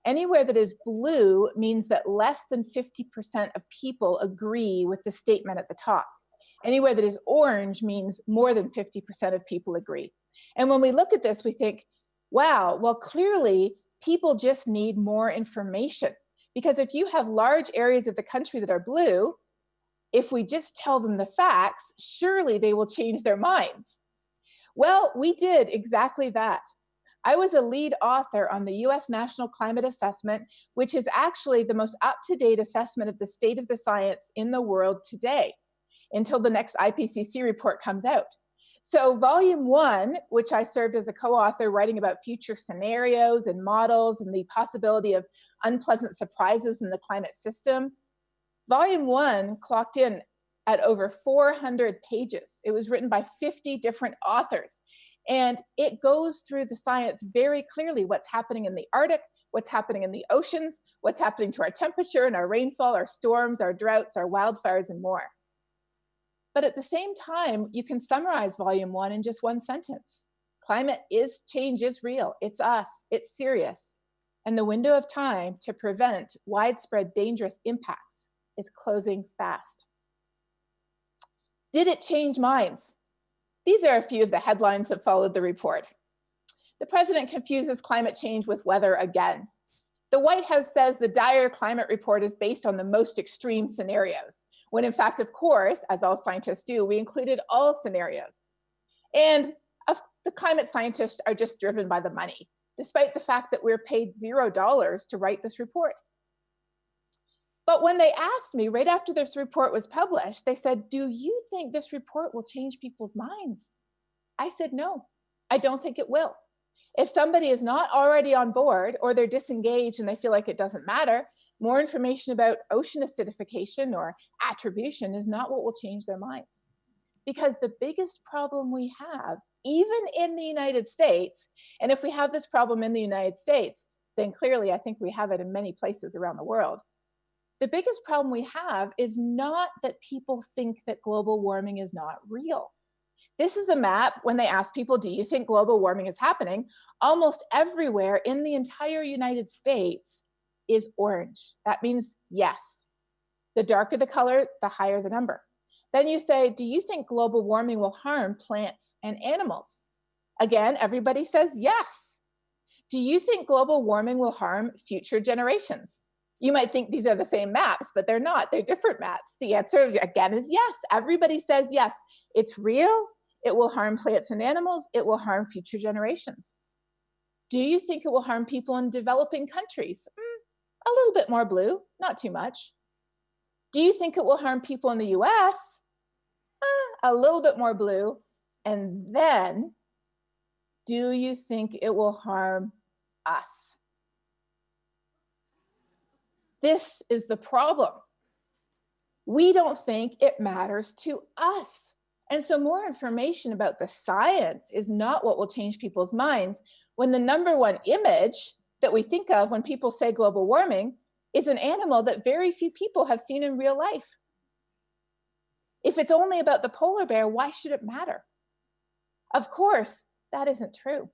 Anywhere that is blue means that less than 50% of people agree with the statement at the top. Anywhere that is orange means more than 50% of people agree. And when we look at this, we think, wow, well, clearly people just need more information. Because if you have large areas of the country that are blue, if we just tell them the facts, surely they will change their minds. Well, we did exactly that. I was a lead author on the US National Climate Assessment, which is actually the most up-to-date assessment of the state of the science in the world today, until the next IPCC report comes out. So volume one, which I served as a co-author writing about future scenarios and models and the possibility of unpleasant surprises in the climate system, volume one clocked in at over 400 pages. It was written by 50 different authors. And it goes through the science very clearly what's happening in the Arctic, what's happening in the oceans, what's happening to our temperature and our rainfall, our storms, our droughts, our wildfires, and more. But at the same time, you can summarize volume one in just one sentence. Climate is change is real. It's us. It's serious. And the window of time to prevent widespread dangerous impacts is closing fast. Did it change minds? These are a few of the headlines that followed the report. The president confuses climate change with weather again. The White House says the dire climate report is based on the most extreme scenarios when in fact, of course, as all scientists do, we included all scenarios. And the climate scientists are just driven by the money, despite the fact that we're paid zero dollars to write this report. But when they asked me right after this report was published, they said, do you think this report will change people's minds? I said, no, I don't think it will. If somebody is not already on board or they're disengaged and they feel like it doesn't matter, more information about ocean acidification or attribution is not what will change their minds. Because the biggest problem we have, even in the United States, and if we have this problem in the United States, then clearly I think we have it in many places around the world. The biggest problem we have is not that people think that global warming is not real. This is a map when they ask people, do you think global warming is happening? Almost everywhere in the entire United States, is orange. That means yes. The darker the color, the higher the number. Then you say, do you think global warming will harm plants and animals? Again, everybody says yes. Do you think global warming will harm future generations? You might think these are the same maps, but they're not. They're different maps. The answer, again, is yes. Everybody says yes. It's real. It will harm plants and animals. It will harm future generations. Do you think it will harm people in developing countries? Hmm, A little bit more blue, not too much. Do you think it will harm people in the US? Eh, a little bit more blue. And then, do you think it will harm us? This is the problem. We don't think it matters to us. And so more information about the science is not what will change people's minds when the number one image that we think of when people say global warming is an animal that very few people have seen in real life. If it's only about the polar bear, why should it matter? Of course, that isn't true.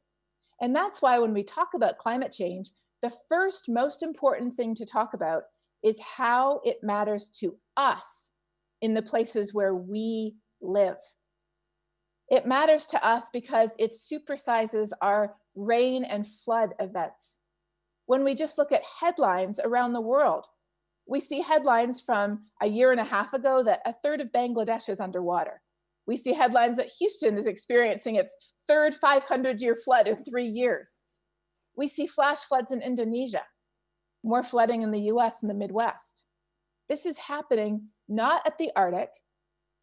And that's why when we talk about climate change, the first most important thing to talk about is how it matters to us in the places where we live. It matters to us because it supersizes our rain and flood events. When we just look at headlines around the world, we see headlines from a year and a half ago that a third of Bangladesh is underwater. We see headlines that Houston is experiencing its third 500 year flood in three years. We see flash floods in Indonesia, more flooding in the US and the Midwest. This is happening not at the Arctic,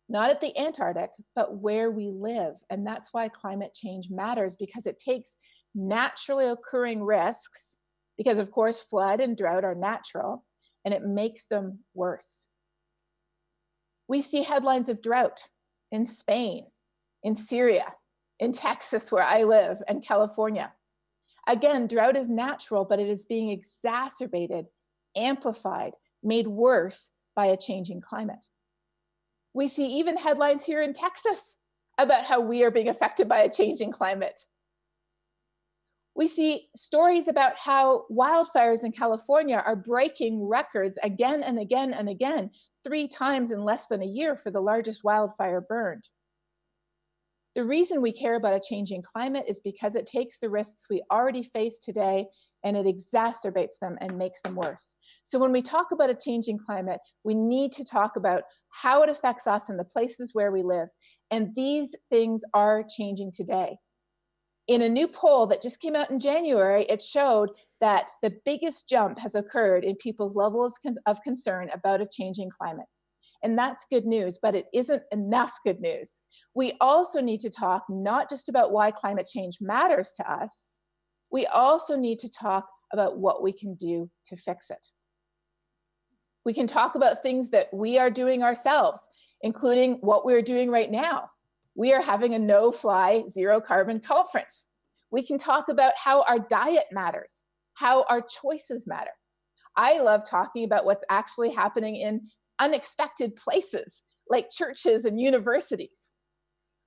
not at the Antarctic, but where we live. And that's why climate change matters because it takes naturally occurring risks, because of course, flood and drought are natural, and it makes them worse. We see headlines of drought in Spain, in Syria, in Texas, where I live, and California. Again, drought is natural, but it is being exacerbated, amplified, made worse by a changing climate. We see even headlines here in Texas about how we are being affected by a changing climate. We see stories about how wildfires in California are breaking records again and again and again, three times in less than a year for the largest wildfire burned. The reason we care about a changing climate is because it takes the risks we already face today and it exacerbates them and makes them worse. So when we talk about a changing climate, we need to talk about how it affects us and the places where we live. And these things are changing today. In a new poll that just came out in January, it showed that the biggest jump has occurred in people's levels of concern about a changing climate. And that's good news, but it isn't enough good news. We also need to talk not just about why climate change matters to us, we also need to talk about what we can do to fix it. We can talk about things that we are doing ourselves, including what we're doing right now. We are having a no-fly, zero-carbon conference. We can talk about how our diet matters, how our choices matter. I love talking about what's actually happening in unexpected places, like churches and universities.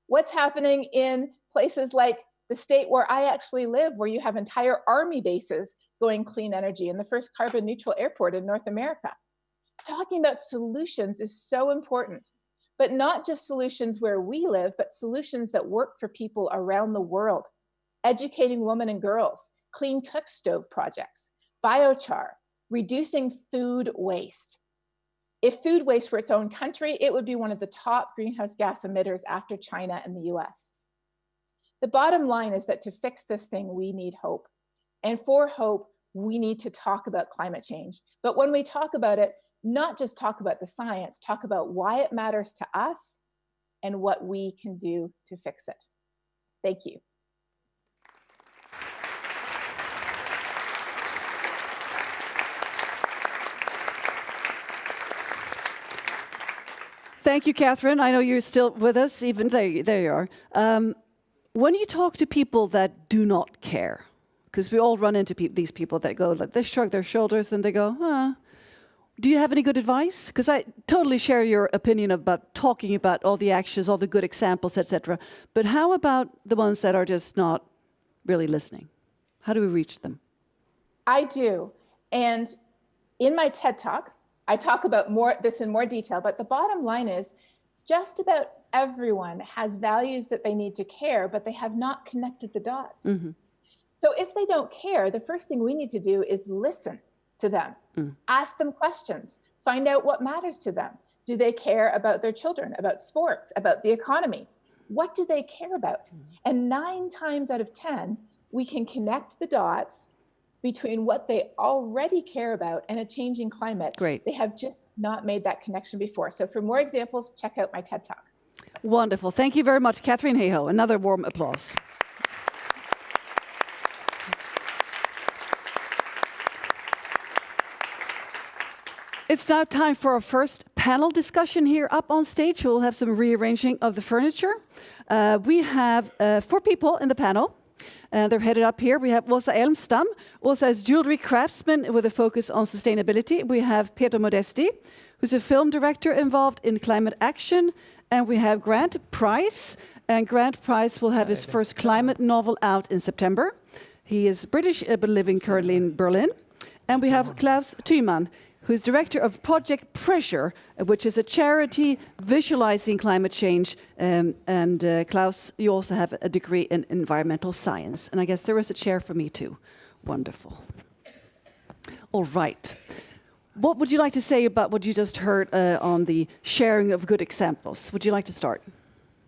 What's happening in places like the state where I actually live, where you have entire army bases going clean energy and the first carbon neutral airport in North America. Talking about solutions is so important, but not just solutions where we live, but solutions that work for people around the world. Educating women and girls, clean cook stove projects, biochar, reducing food waste. If food waste were its own country, it would be one of the top greenhouse gas emitters after China and the US. The bottom line is that to fix this thing, we need hope. And for hope, we need to talk about climate change. But when we talk about it, not just talk about the science, talk about why it matters to us and what we can do to fix it. Thank you. Thank you, Katharine. I know you're still with us, even there, there you are. Um, when you talk to people that do not care, because we all run into pe these people that go, like, they shrug their shoulders and they go, huh. Do you have any good advice? Because I totally share your opinion about talking about all the actions, all the good examples, etc. But how about the ones that are just not really listening? How do we reach them? I do. And in my TED Talk, I talk about more this in more detail, but the bottom line is just about everyone has values that they need to care, but they have not connected the dots. Mm -hmm. So if they don't care, the first thing we need to do is listen to them, mm. ask them questions, find out what matters to them. Do they care about their children, about sports, about the economy? What do they care about? Mm. And nine times out of 10, we can connect the dots between what they already care about and a changing climate. Great. They have just not made that connection before. So for more examples, check out my TED Talk. Wonderful. Thank you very much, Katharine Hayhoe. Another warm applause. It's now time for our first panel discussion here up on stage. We'll have some rearranging of the furniture. Uh, we have uh, four people in the panel. Uh, they're headed up here. We have Åsa Elmstam. Åsa is jewelry craftsman with a focus on sustainability. We have Peter Modesti, who's a film director involved in climate action. And we have Grant Price. And Grant Price will have his first climate novel out in September. He is British uh, but living currently in Berlin. And we have Klaus Thymann, who's director of Project Pressure, which is a charity visualizing climate change. Um, and uh, Klaus, you also have a degree in environmental science. And I guess there is a chair for me too. Wonderful. All right. What would you like to say about what you just heard uh, on the sharing of good examples? Would you like to start?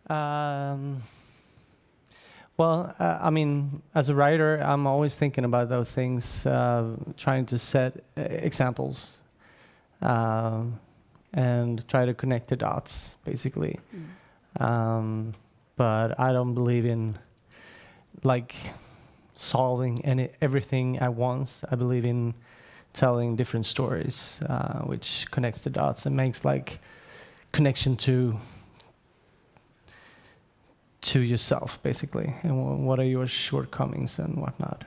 Um, well, uh, I mean, as a writer, I'm always thinking about those things, uh, trying to set uh, examples um, and try to connect the dots, basically. Mm. Um, but I don't believe in like solving any everything at once. I believe in telling different stories, uh, which connects the dots and makes like connection to to yourself, basically, and wh- what are your shortcomings and whatnot.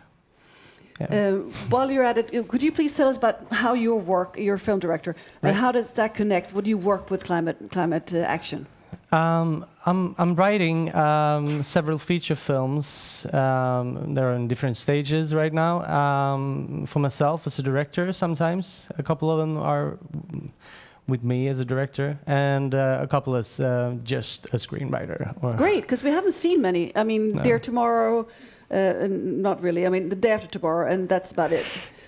Yeah. Uh, while you're at it, uh, could you please tell us about how your work, you're a film director, Right. and how does that connect? Would you work with climate climate uh, action? Um, I'm I'm writing um, several feature films. Um, they're in different stages right now. Um, for myself as a director, sometimes a couple of them are with me as a director, and uh, a couple as uh, just a screenwriter. Great, because we haven't seen many. I mean, No. Dear Tomorrow, uh, not really. I mean, the day after tomorrow, and that's about it.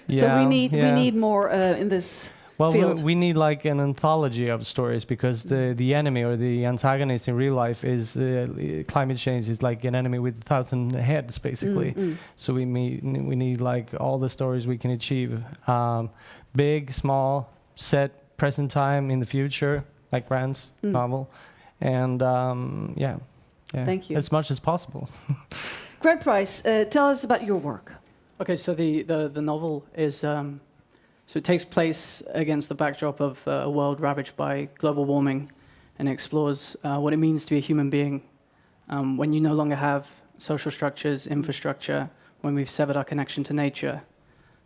Yeah, so we Yeah, need we need more uh, in this Well, we, we need like an anthology of stories because the, the enemy or the antagonist in real life is uh, climate change is like an enemy with a thousand heads, basically. Mm, mm. So we need we need like all the stories we can achieve, um, big, small, set, present time, in the future, like Grant's Mm. novel, and um, yeah, yeah, Thank you. as much as possible. Grant Price, uh, tell us about your work. Okay, so the, the, the novel is um, so it takes place against the backdrop of uh, a world ravaged by global warming, and explores uh, what it means to be a human being um, when you no longer have social structures, infrastructure, when we've severed our connection to nature,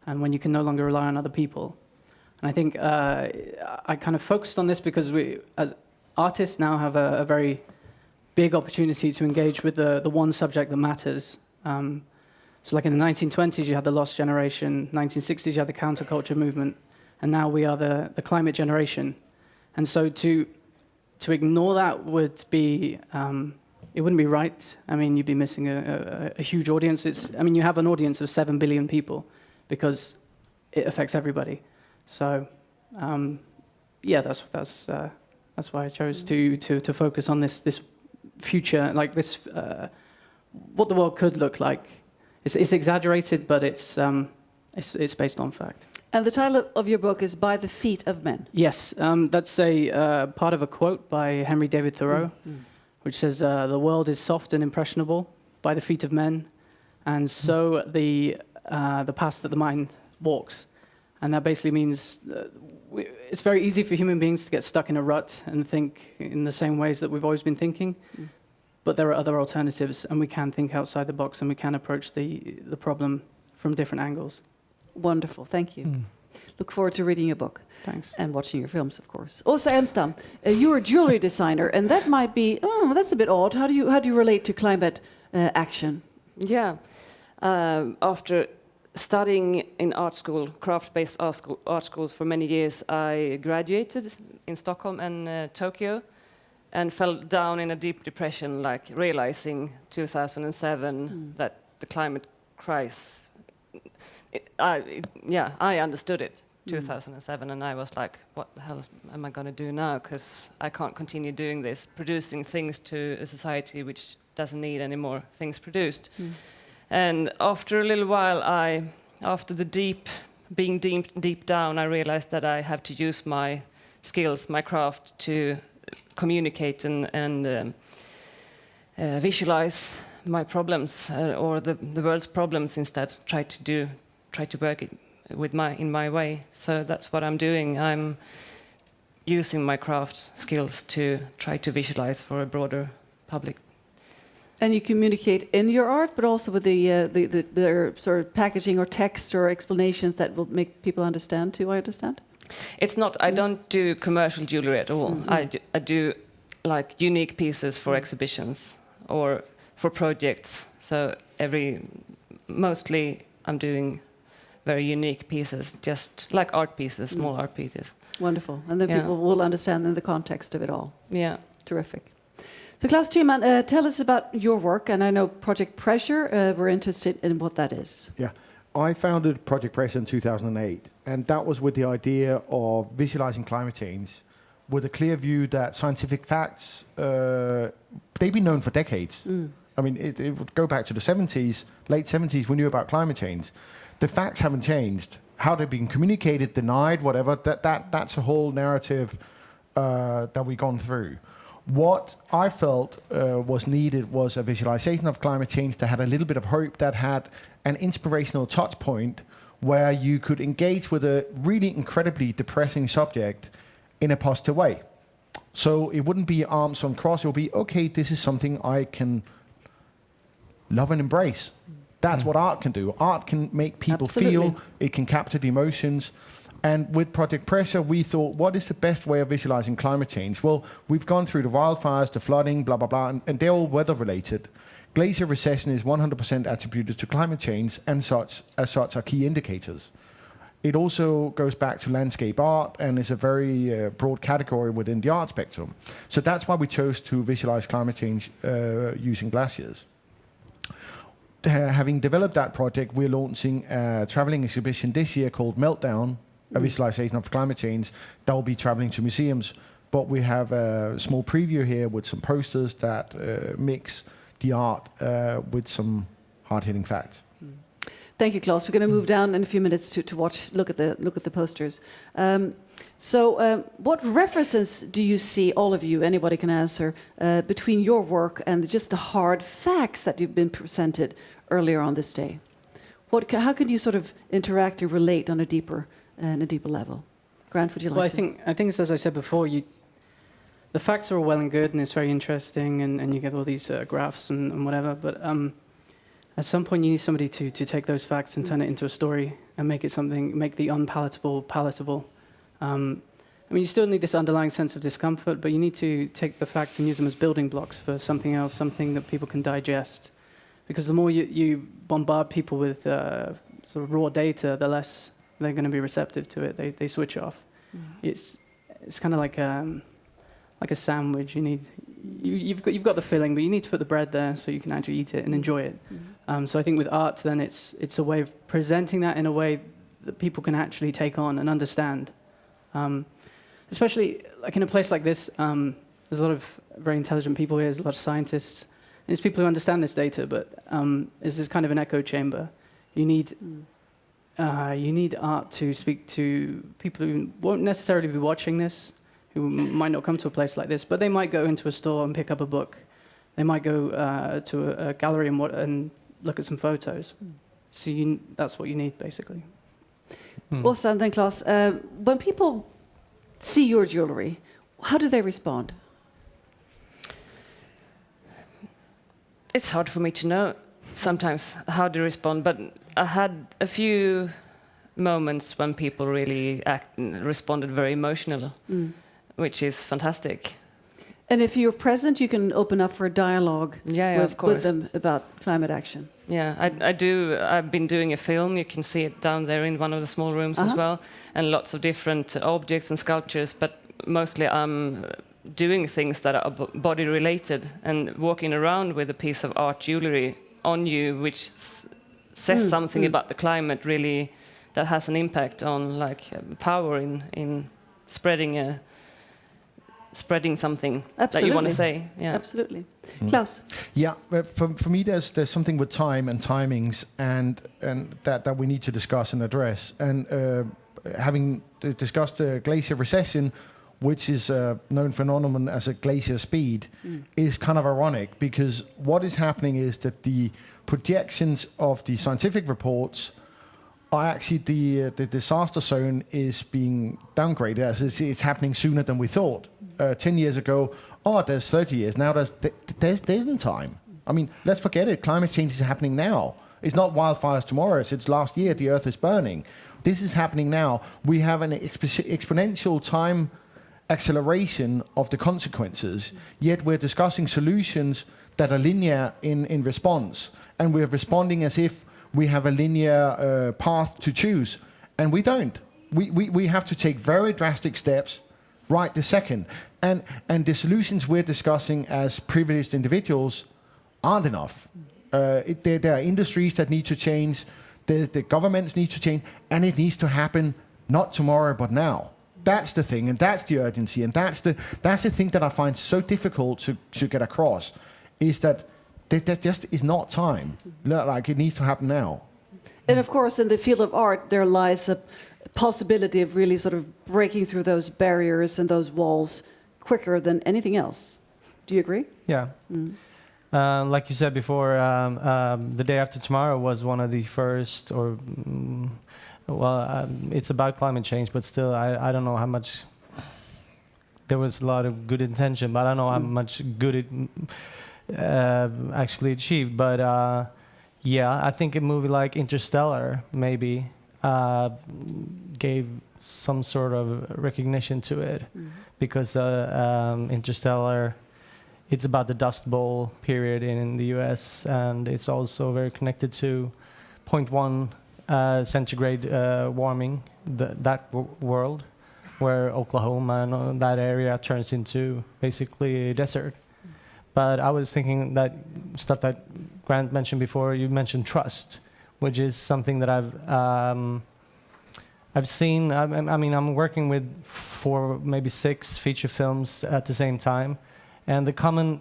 and when you can no longer rely on other people. And I think uh, I kind of focused on this because we, as artists, now have a, a very big opportunity to engage with the, the one subject that matters. Um, so, like in the 1920s, you had the Lost Generation, 1960s, you had the counterculture movement, and now we are the, the climate generation. And so, to to ignore that would be um, it wouldn't be right. I mean, you'd be missing a, a, a huge audience. It's I mean, you have an audience of seven billion people because it affects everybody. So, um, yeah, that's that's uh, that's why I chose to to to focus on this this future, like this, uh, what the world could look like. It's, it's exaggerated, but it's um, it's it's based on fact. And the title of your book is By the Feet of Men. Yes, um, that's a uh, part of a quote by Henry David Thoreau, which says, uh, "The world is soft and impressionable by the feet of men, and so the uh, the path that the mind walks." And that basically means uh, we, it's very easy for human beings to get stuck in a rut and think in the same ways that we've always been thinking. But there are other alternatives, and we can think outside the box, and we can approach the the problem from different angles. Wonderful, thank you. Mm. Look forward to reading your book Thanks. and watching your films, of course. Åsa Elmstam, uh, you're a jewelry designer, and that might be, oh, that's a bit odd. How do you, how do you relate to climate uh, action? Yeah. Um, after studying in art school, craft-based art, school, art schools for many years, I graduated in Stockholm and uh, Tokyo and fell down in a deep depression, like realizing 2007 hmm. that the climate crisis, it, I, it, yeah, I understood it hmm. 2007 and I was like, what the hell am I going to do now? Because I can't continue doing this, producing things to a society which doesn't need any more things produced. Hmm. And after a little while, I after the deep, being deep, deep down, I realized that I have to use my skills, my craft, to communicate and, and um, uh, visualize my problems uh, or the, the world's problems instead. Try to do, try to work it with my in my way. So that's what I'm doing. I'm using my craft skills to try to visualize for a broader public. And you communicate in your art, but also with the, uh, the, the, the sort of packaging or text or explanations that will make people understand too, I understand? It's not, I mm. don't do commercial jewelry at all. Mm-hmm. I, do, I do like unique pieces for mm. exhibitions or for projects. So every, mostly I'm doing very unique pieces, just like art pieces, small mm. art pieces. Wonderful. And then Yeah. people will understand in the context of it all. Yeah. Terrific. So Klaus Thymann, uh, tell us about your work. And I know Project Pressure, uh, we're interested in what that is. Yeah. I founded Project Pressure in 2008, and that was with the idea of visualizing climate change with a clear view that scientific facts, uh, they've been known for decades. I mean, it, it would go back to the 70s, late 70s, we knew about climate change. The facts haven't changed. How they've been communicated, denied, whatever, that, that, that's a whole narrative uh, that we've gone through. What I felt uh, was needed was a visualization of climate change that had a little bit of hope, that had an inspirational touch point where you could engage with a really incredibly depressing subject in a positive way. So it wouldn't be arms on cross, it would be, okay, this is something I can love and embrace. That's what art can do. Art can make people feel, it can capture the emotions. And with Project Pressure, we thought, what is the best way of visualizing climate change? Well, we've gone through the wildfires, the flooding, blah, blah, blah, and, and they're all weather related. Glacier recession is 100% attributed to climate change, and such, as such, are key indicators. It also goes back to landscape art and is a very uh, broad category within the art spectrum. So that's why we chose to visualize climate change uh, using glaciers. Uh, having developed that project, we're launching a traveling exhibition this year called Meltdown, a visualization of climate change that will be traveling to museums. But we have a small preview here with some posters that uh, mix the art uh, with some hard-hitting facts. Thank you, Klaus. We're going to move down in a few minutes to, to watch, look at the, look at the posters. Um, so, um, what references do you see, all of you, anybody can answer, uh, between your work and just the hard facts that you've been presented earlier on this day? What, how can you sort of interact and relate on a deeper, uh, on a deeper level? Grant, would you like Well, I to? think I think it's as I said before. You, the facts are all well and good, and it's very interesting, and, and you get all these uh, graphs and, and whatever. But um, at some point, you need somebody to to take those facts and turn it into a story and make it something, make the unpalatable palatable. Um, I mean, you still need this underlying sense of discomfort, but you need to take the facts and use them as building blocks for something else, something that people can digest. Because the more you, you bombard people with uh, sort of raw data, the less they're going to be receptive to it. They, they switch off. It's it's kind of like um, like a sandwich. You need you, you've got you've got the filling, but you need to put the bread there so you can actually eat it and enjoy it. Um, so I think with art, then it's it's a way of presenting that in a way that people can actually take on and understand. Um, especially like in a place like this, um, there's a lot of very intelligent people here. There's a lot of scientists, and it's people who understand this data. But um, it's this kind of an echo chamber. You need uh, you need art to speak to people who won't necessarily be watching this, who might not come to a place like this, but they might go into a store and pick up a book. They might go uh, to a, a gallery and, wa- and look at some photos. So you, that's what you need, basically. Åsa and then Klaus, uh, when people see your jewelry, how do they respond? It's hard for me to know sometimes how to respond, but I had a few moments when people really act, responded very emotional, which is fantastic. And if you're present, you can open up for a dialogue Yeah, yeah, with, of course. with them about climate action. Yeah, I, I do. I've been doing a film. You can see it down there in one of the small rooms as Uh-huh. well, and lots of different objects and sculptures. But mostly, I'm doing things that are body related and walking around with a piece of art jewelry on you, which says Mm, something mm. about the climate. Really, that has an impact on like uh, power in in spreading a spreading something that you want to say. Yeah. Absolutely. Klaus? Yeah, for, for me, there's there's something with time and timings, and and that, that we need to discuss and address. And uh, having discussed the glacier recession, which is a known phenomenon as a glacier speed, is kind of ironic because what is happening is that the projections of the scientific reports are actually the uh, the disaster zone is being downgraded as it's, it's happening sooner than we thought. Uh, Ten years ago, oh, there's 30 years now. There's th- there's there isn't time. I mean, let's forget it. Climate change is happening now. It's not wildfires tomorrow. It's last year the Earth is burning. This is happening now. We have an exp- exponential time acceleration of the consequences. Yet we're discussing solutions that are linear in, in response, and we're responding as if we have a linear uh, path to choose, and we don't. We, we, we have to take very drastic steps right this second. And, and the solutions we're discussing as privileged individuals aren't enough. Uh, it, there, there are industries that need to change, the, the governments need to change, and it needs to happen not tomorrow but now. That's the thing, and that's the urgency, and that's the that's the thing that I find so difficult to, to get across, is that there, there just is not time. Like it needs to happen now. And of course, in the field of art, there lies a possibility of really sort of breaking through those barriers and those walls quicker than anything else. Do you agree? Yeah. Um, like you said before, um, um, the day after tomorrow was one of the first, or mm, well, um, it's about climate change, but still, I, I don't know how much. There was a lot of good intention, but I don't know how much good it uh, actually achieved. But uh, yeah, I think a movie like Interstellar maybe uh, gave some sort of recognition to it, because uh, um, Interstellar it's about the Dust Bowl period in the US, and it's also very connected to 0.1 uh, centigrade uh, warming, the, that w- world, where Oklahoma and that area turns into basically a desert. But I was thinking that stuff that Grant mentioned before, you mentioned trust, which is something that I've. Um, I've seen, I, I mean, I'm working with four, maybe six feature films at the same time, and the common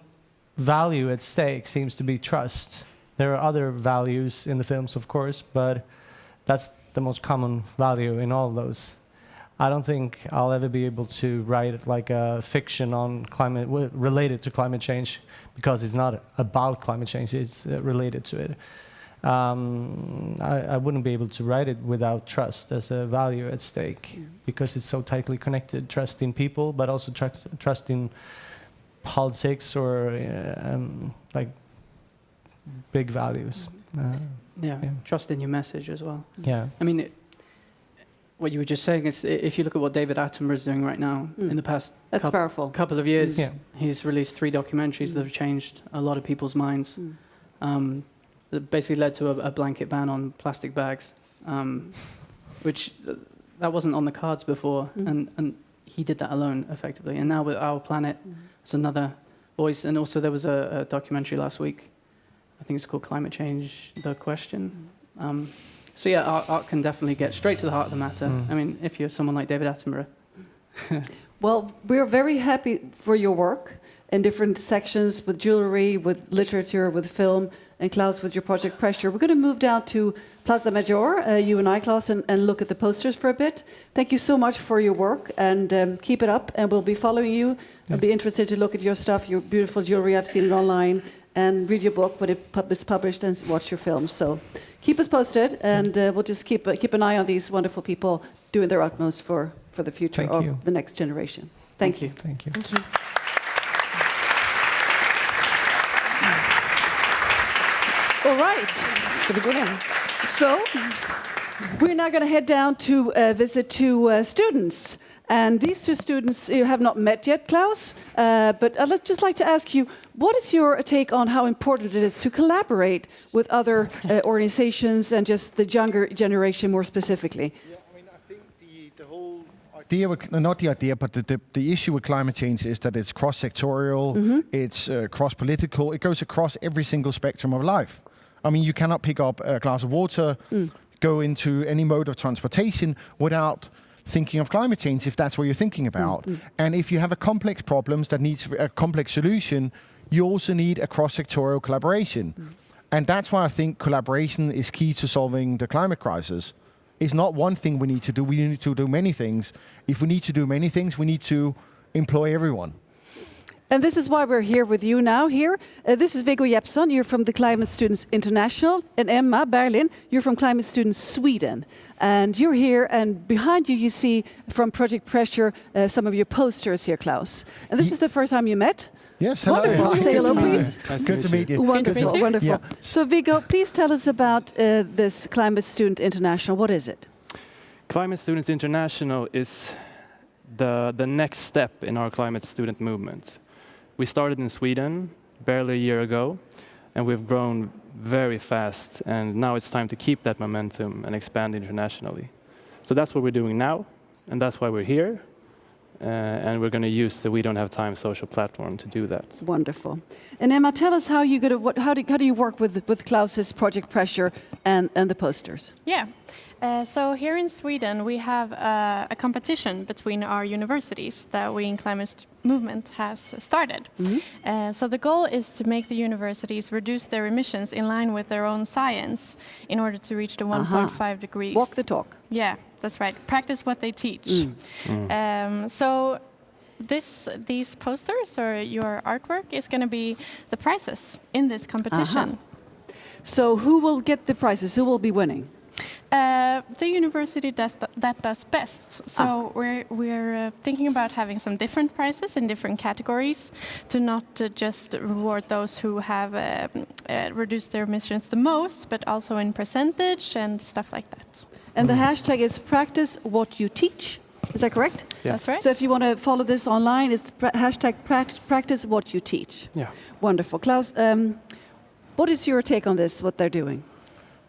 value at stake seems to be trust. There are other values in the films, of course, but that's the most common value in all those. I don't think I'll ever be able to write like a fiction on climate w- related to climate change because it's not about climate change; it's uh, related to it. Um, I, I wouldn't be able to write it without trust as a value at stake because it's so tightly connected. Trust in people, but also trust, trust in politics or uh, um, like big values. Uh, Yeah, Yeah. trust in your message as well. yeah. I mean, it, what you were just saying is, if you look at what David Attenborough is doing right now, Mm. in the past That's coup- powerful. couple of years, Yeah. he's released three documentaries that have changed a lot of people's minds. Mm. Um, that basically led to a, a blanket ban on plastic bags, um, which uh, that wasn't on the cards before, Mm. and, and he did that alone effectively. And now with Our Planet, Mm. it's another voice. And also there was a, a documentary last week. I think it's called Climate Change: The Question. Um, so yeah, art, art can definitely get straight to the heart of the matter. Mm. I mean, if you're someone like David Attenborough, Well, we're very happy for your work in different sections with jewelry, with literature, with film, and Klaus with your project Pressure. We're going to move down to Plaza Major, uh, you and I, Klaus, and, and look at the posters for a bit. Thank you so much for your work and um, keep it up. And we'll be following you. I'll be interested to look at your stuff, your beautiful jewelry. I've seen it online and read your book when it pub- is published and watch your films. So keep us posted, and uh, we'll just keep uh, keep an eye on these wonderful people doing their utmost for, for the future Thank of you. the next generation. Thank, Thank you. You. Thank you. Thank you. All right. So we're now going to head down to uh, visit two uh, students. And these two students you have not met yet, Klaus. Uh, but I'd just like to ask you, what is your take on how important it is to collaborate with other uh, organizations and just the younger generation more specifically? Yeah, I mean, I think the, the whole idea, with, not the idea, but the, the, the issue with climate change is that it's cross-sectorial, it's uh, cross-political, it goes across every single spectrum of life. I mean, you cannot pick up a glass of water, go into any mode of transportation without thinking of climate change if that's what you're thinking mm, about. Mm. And if you have a complex problems that needs a complex solution, you also need a cross-sectorial collaboration. Mm. And that's why I think collaboration is key to solving the climate crisis. It's not one thing we need to do, we need to do many things. If we need to do many things, we need to employ everyone. And this is why we're here with you now. Here, uh, this is Viggo Jeppsson. You're from the Climate Students International, and Emma Berlin. You're from Climate Students Sweden, and you're here. And behind you, you see from Project Pressure uh, some of your posters here, Klaus. And this Ye- is the first time you met. Yes, hello. Wonderful. Hi, Say hello, to please. Nice to Good meet to you. meet you. Wonderful, wonderful. Yeah. So, Viggo, please tell us about uh, this Climate Student International. What is it? Climate Students International is the, the next step in our climate student movement. We started in Sweden barely a year ago, and we've grown very fast, and now it's time to keep that momentum and expand internationally. So that's what we're doing now, and that's why we're here, uh, and we're going to use the We Don't Have Time social platform to do that. Wonderful. And Emma, tell us how you gonna, what, how, do, how do you work with, with Klaus's Project Pressure and, and the posters? Yeah. Uh, so here in Sweden, we have uh, a competition between our universities that We in Climate Movement has started. Uh, so the goal is to make the universities reduce their emissions in line with their own science in order to reach the 1.5 degrees. Walk the talk. Yeah, that's right. Practice what they teach. Um, so this, these posters or your artwork is going to be the prizes in this competition. So, who will get the prizes? Who will be winning? Uh, the university does th- that does best. So we're we're uh, thinking about having some different prizes in different categories to not uh, just reward those who have uh, uh, reduced their emissions the most, but also in percentage and stuff like that. And the hashtag is practice what you teach. Is that correct? Yeah. That's right. So if you want to follow this online, it's pra- hashtag prac- practice what you teach. Yeah. Wonderful. Klaus, um, what is your take on this, what they're doing?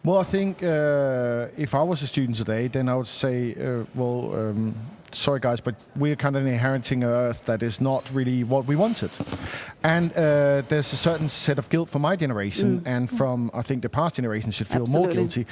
Well, I think uh, if I was a student today, then I would say, uh, well, um, sorry guys, but we're kind of inheriting an Earth that is not really what we wanted. And uh, there's a certain set of guilt for my generation and from, I think, the past generation should feel more guilty.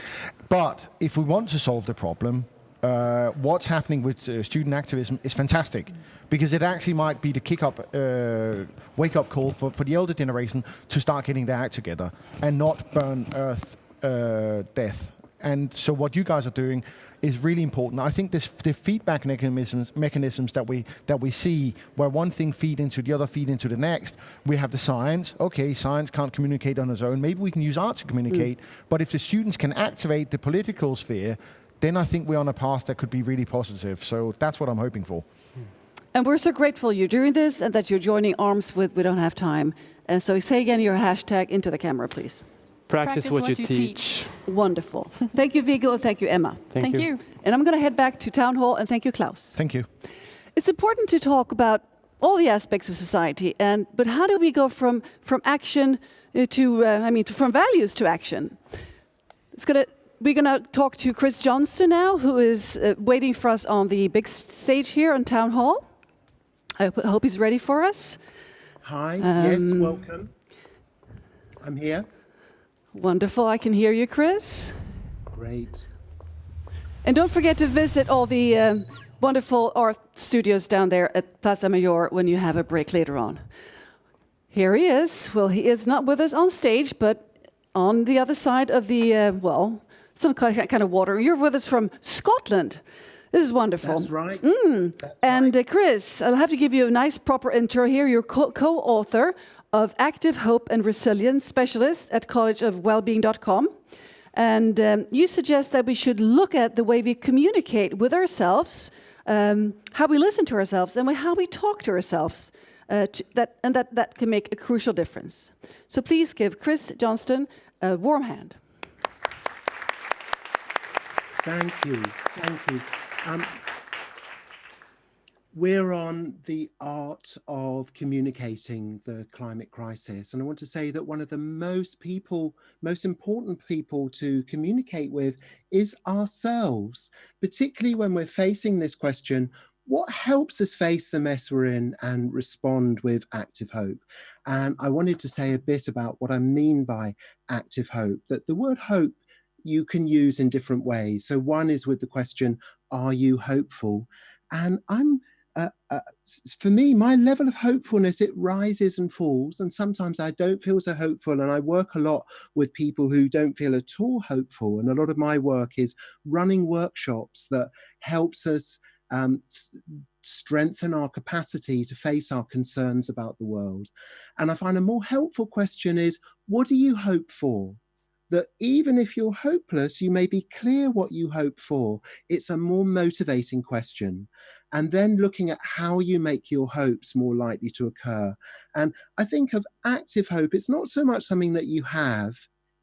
But if we want to solve the problem, uh, what's happening with uh, student activism is fantastic because it actually might be the kick up, uh, wake up call for, for the older generation to start getting their act together and not burn Earth uh, death. And so what you guys are doing is really important. I think this the feedback mechanisms mechanisms that we that we see where one thing feed into the other feed into the next. We have the science. Okay, science can't communicate on its own. Maybe we can use art to communicate. But if the students can activate the political sphere, then I think we're on a path that could be really positive. So that's what I'm hoping for. And we're so grateful you're doing this and that you're joining arms with We Don't Have Time. And so say again your hashtag into the camera, please. Practice, what, you, teach. Wonderful. thank you, Viggo, and thank you, Emma. Thank, Thank you. you. And I'm going to head back to Town Hall, and thank you, Klaus. Thank you. It's important to talk about all the aspects of society, and but how do we go from from action uh, to uh, I mean to, from values to action? It's gonna we're gonna talk to Chris Johnstone now, who is uh, waiting for us on the big stage here on Town Hall. I hope, hope he's ready for us. Hi, yes, Um, welcome. I'm here. Wonderful, I can hear you, Chris. Great. And don't forget to visit all the um, wonderful art studios down there at Plaza Mayor when you have a break later on. Here he is. Well, he is not with us on stage, but on the other side of the, uh, well, some kind of water. You're with us from Scotland. This is wonderful. That's right. And uh, Chris, I'll have to give you a nice proper intro here. You're co- co-author of Active Hope and Resilience Specialist at collegeofwellbeing.com. And um, you suggest that we should look at the way we communicate with ourselves, um, how we listen to ourselves, and how we talk to ourselves. Uh, to, that, and that, that can make a crucial difference. So please give Chris Johnstone a warm hand. Thank you. Thank you. Um, we're on the art of communicating the climate crisis. And I want to say that one of the most people, most important people to communicate with is ourselves, particularly when we're facing this question what helps us face the mess we're in and respond with active hope? And I wanted to say a bit about what I mean by active hope, that the word hope you can use in different ways. So one is with the question, are you hopeful? And I'm uh, uh, for me, my level of hopefulness, it rises and falls. And sometimes I don't feel so hopeful. And I work a lot with people who don't feel at all hopeful. And a lot of my work is running workshops that helps us um, strengthen our capacity to face our concerns about the world. And I find a more helpful question is, what do you hope for? that even if you're hopeless, you may be clear what you hope for. It's a more motivating question. And then looking at how you make your hopes more likely to occur. And I think of active hope, it's not so much something that you have,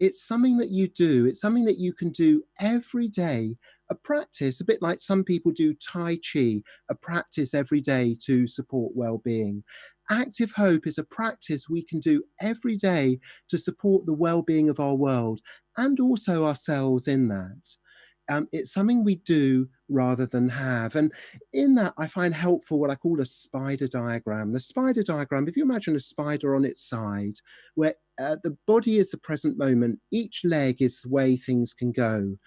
it's something that you do. It's something that you can do every day, a practice, a bit like some people do Tai Chi, a practice every day to support well-being. Active hope is a practice we can do every day to support the well-being of our world and also ourselves in that. Um, it's something we do rather than have. And in that, I find helpful what I call a spider diagram. The spider diagram, if you imagine a spider on its side, where uh, the body is the present moment, each leg is the way things can go.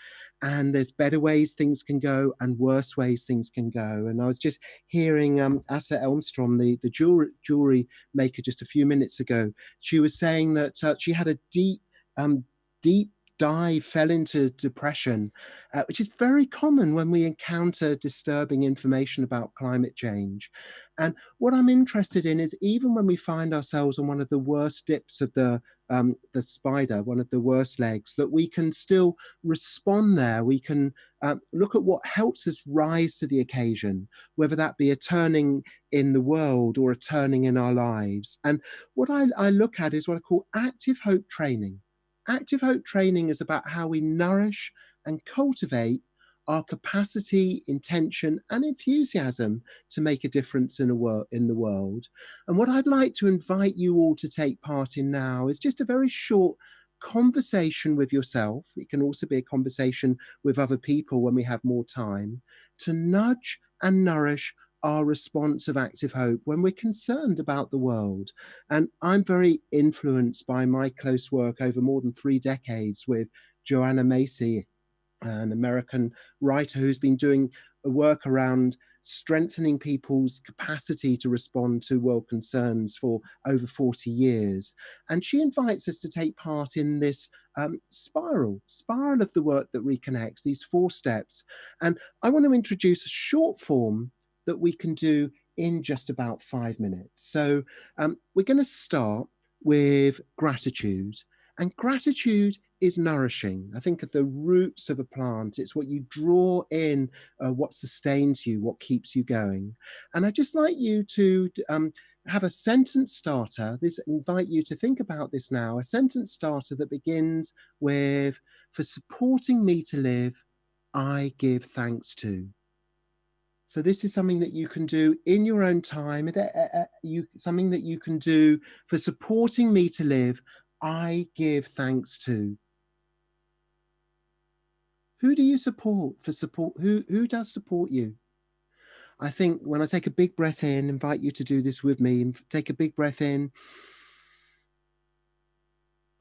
And there's better ways things can go and worse ways things can go. And I was just hearing um, Asa Elmstrom, the, the jewelry, jewelry maker, just a few minutes ago. She was saying that uh, she had a deep, um, deep dive, fell into depression, uh, which is very common when we encounter disturbing information about climate change. And what I'm interested in is even when we find ourselves on one of the worst dips of the um, the spider, one of the worst legs, that we can still respond there. We can um, look at what helps us rise to the occasion, whether that be a turning in the world or a turning in our lives. And what I, I look at is what I call active hope training. Active Hope training is about how we nourish and cultivate our capacity, intention and enthusiasm to make a difference in, a in the world. And what I'd like to invite you all to take part in now is just a very short conversation with yourself. It can also be a conversation with other people when we have more time to nudge and nourish our response of active hope when we're concerned about the world. And I'm very influenced by my close work over more than three decades with Joanna Macy, an American writer who's been doing work around strengthening people's capacity to respond to world concerns for over 40 years. And she invites us to take part in this um, spiral, spiral of the work that reconnects, these four steps. And I want to introduce a short form that we can do in just about five minutes. So um, we're going to start with gratitude. And gratitude is nourishing. I think of the roots of a plant. It's what you draw in, uh, what sustains you, what keeps you going. And I'd just like you to um, have a sentence starter. This invite you to think about this now. A sentence starter that begins with, for supporting me to live, I give thanks to. So this is something that you can do in your own time, uh, uh, you, something that you can do for supporting me to live, I give thanks to. Who do you support for support? Who, who does support you? I think when I take a big breath in, invite you to do this with me, take a big breath in.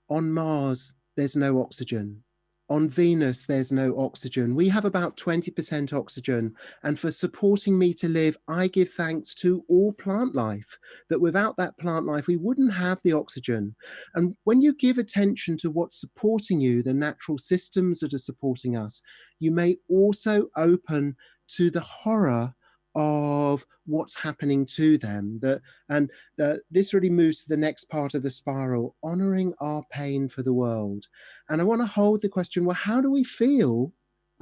On Mars, there's no oxygen on Venus, there's no oxygen. We have about 20% oxygen. And for supporting me to live, I give thanks to all plant life, that without that plant life, we wouldn't have the oxygen. And when you give attention to what's supporting you, the natural systems that are supporting us, you may also open to the horror of what's happening to them that and uh, this really moves to the next part of the spiral honoring our pain for the world and i want to hold the question well how do we feel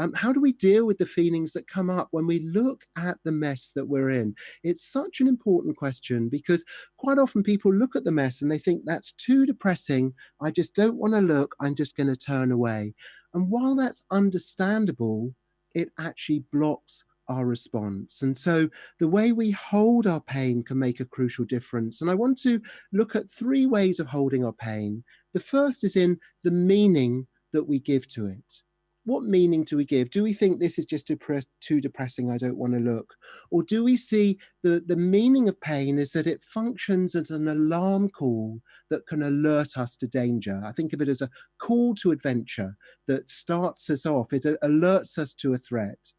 um, how do we deal with the feelings that come up when we look at the mess that we're in? It's such an important question because quite often people look at the mess and they think that's too depressing. I just don't want to look. I'm just going to turn away. And while that's understandable, it actually blocks our response. And so the way we hold our pain can make a crucial difference. And I want to look at three ways of holding our pain. The first is in the meaning that we give to it. What meaning do we give? Do we think this is just too depressing, I don't want to look? Or do we see the, the meaning of pain is that it functions as an alarm call that can alert us to danger? I think of it as a call to adventure that starts us off, it alerts us to a threat.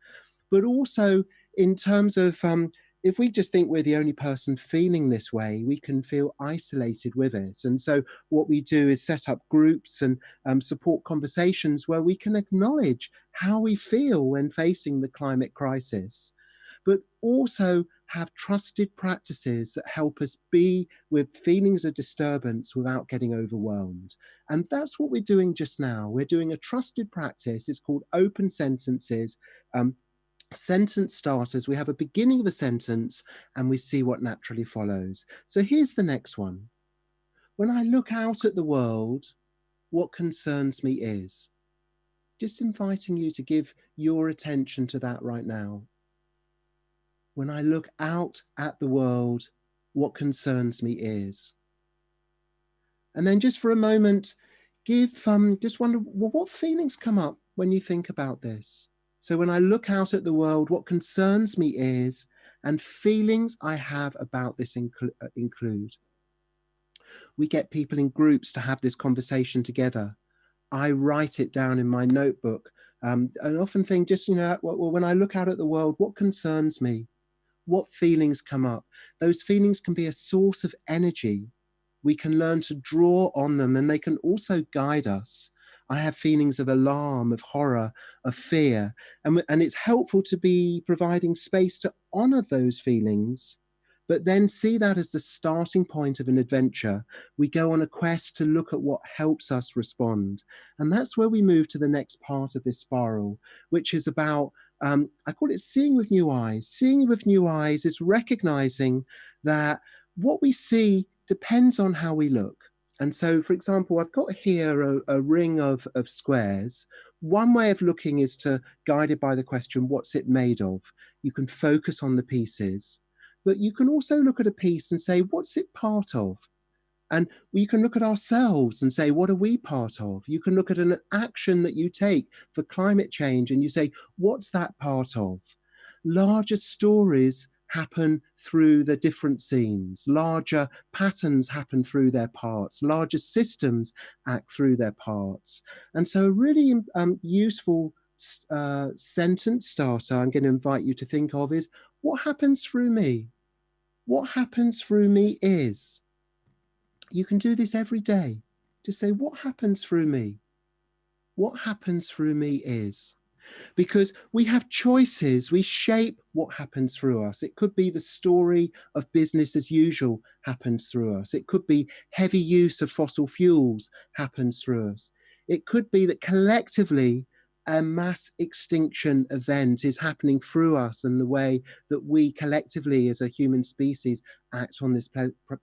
But also in terms of um, if we just think we're the only person feeling this way, we can feel isolated with it. And so what we do is set up groups and um, support conversations where we can acknowledge how we feel when facing the climate crisis, but also have trusted practices that help us be with feelings of disturbance without getting overwhelmed. And that's what we're doing just now. We're doing a trusted practice. It's called open sentences. Um, sentence starters, we have a beginning of a sentence and we see what naturally follows. So here's the next one. When I look out at the world, what concerns me is. Just inviting you to give your attention to that right now. When I look out at the world, what concerns me is. And then just for a moment, give, um, just wonder, well, what feelings come up when you think about this? So when I look out at the world, what concerns me is, and feelings I have about this incl uh, include. We get people in groups to have this conversation together. I write it down in my notebook. Um, and often think just, you know, well, when I look out at the world, what concerns me? What feelings come up? Those feelings can be a source of energy. We can learn to draw on them and they can also guide us. I have feelings of alarm, of horror, of fear. And, and it's helpful to be providing space to honor those feelings, but then see that as the starting point of an adventure. We go on a quest to look at what helps us respond. And that's where we move to the next part of this spiral, which is about, um, I call it seeing with new eyes. Seeing with new eyes is recognizing that what we see depends on how we look. And so, for example, I've got here a, a, ring of, of squares. One way of looking is to, guided by the question, what's it made of? You can focus on the pieces, but you can also look at a piece and say, what's it part of? And you can look at ourselves and say, what are we part of? You can look at an action that you take for climate change and you say, what's that part of? Larger stories happen through the different scenes. Larger patterns happen through their parts. Larger systems act through their parts. And so a really um, useful uh, sentence starter I'm going to invite you to think of is, what happens through me? What happens through me is. You can do this every day. Just say, what happens through me? What happens through me is because we have choices. We shape what happens through us. It could be the story of business as usual happens through us. It could be heavy use of fossil fuels happens through us. It could be that collectively a mass extinction event is happening through us and the way that we collectively as a human species act on this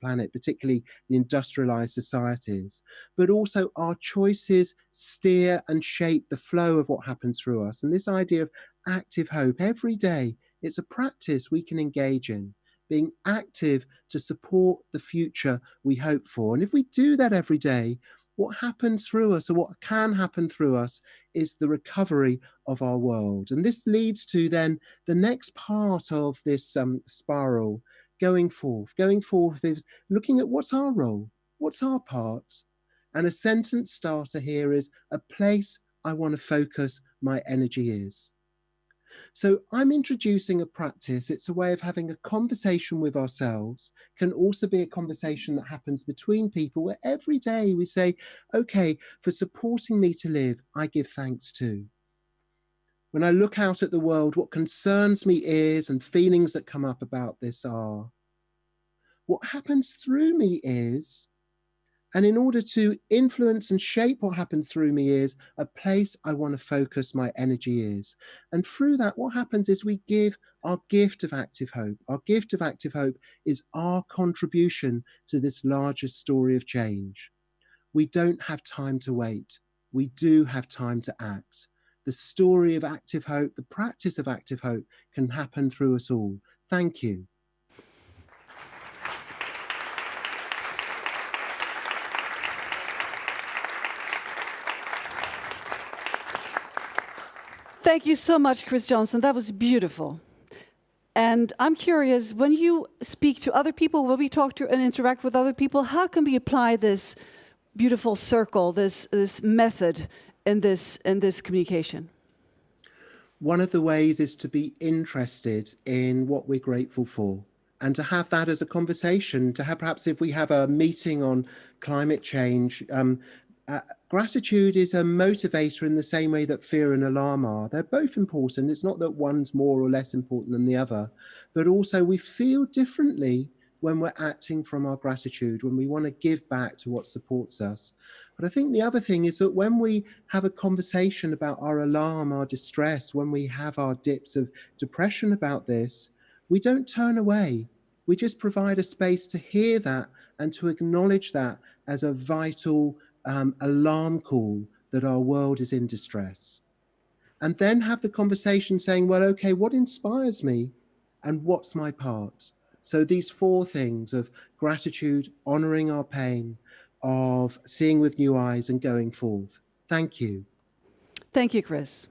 planet, particularly the industrialized societies. But also our choices steer and shape the flow of what happens through us. And this idea of active hope every day, it's a practice we can engage in being active to support the future we hope for. And if we do that every day, what happens through us or what can happen through us is the recovery of our world. And this leads to then the next part of this um, spiral going forth. Going forth is looking at what's our role, what's our part. And a sentence starter here is a place I want to focus my energy is. So I'm introducing a practice. It's a way of having a conversation with ourselves, can also be a conversation that happens between people where every day we say, okay, for supporting me to live, I give thanks to. When I look out at the world, what concerns me is, and feelings that come up about this are, what happens through me is, and in order to influence and shape what happens through me is a place I want to focus my energy is. And through that, what happens is we give our gift of active hope. Our gift of active hope is our contribution to this larger story of change. We don't have time to wait. We do have time to act. The story of active hope, the practice of active hope can happen through us all. Thank you. Thank you so much, Chris Johnson. That was beautiful. And I'm curious, when you speak to other people, when we talk to and interact with other people, how can we apply this beautiful circle, this, this method in this, in this communication? one of the ways is to be interested in what we're grateful for and to have that as a conversation to have perhaps if we have a meeting on climate change um, uh, gratitude is a motivator in the same way that fear and alarm are. They're both important. It's not that one's more or less important than the other, but also we feel differently when we're acting from our gratitude, when we want to give back to what supports us. But I think the other thing is that when we have a conversation about our alarm, our distress, when we have our dips of depression about this, we don't turn away. We just provide a space to hear that and to acknowledge that as a vital um, alarm call that our world is in distress. And then have the conversation saying, well, okay, what inspires me and what's my part? So these four things of gratitude, honoring our pain, of seeing with new eyes and going forth. Thank you. Thank you, Chris.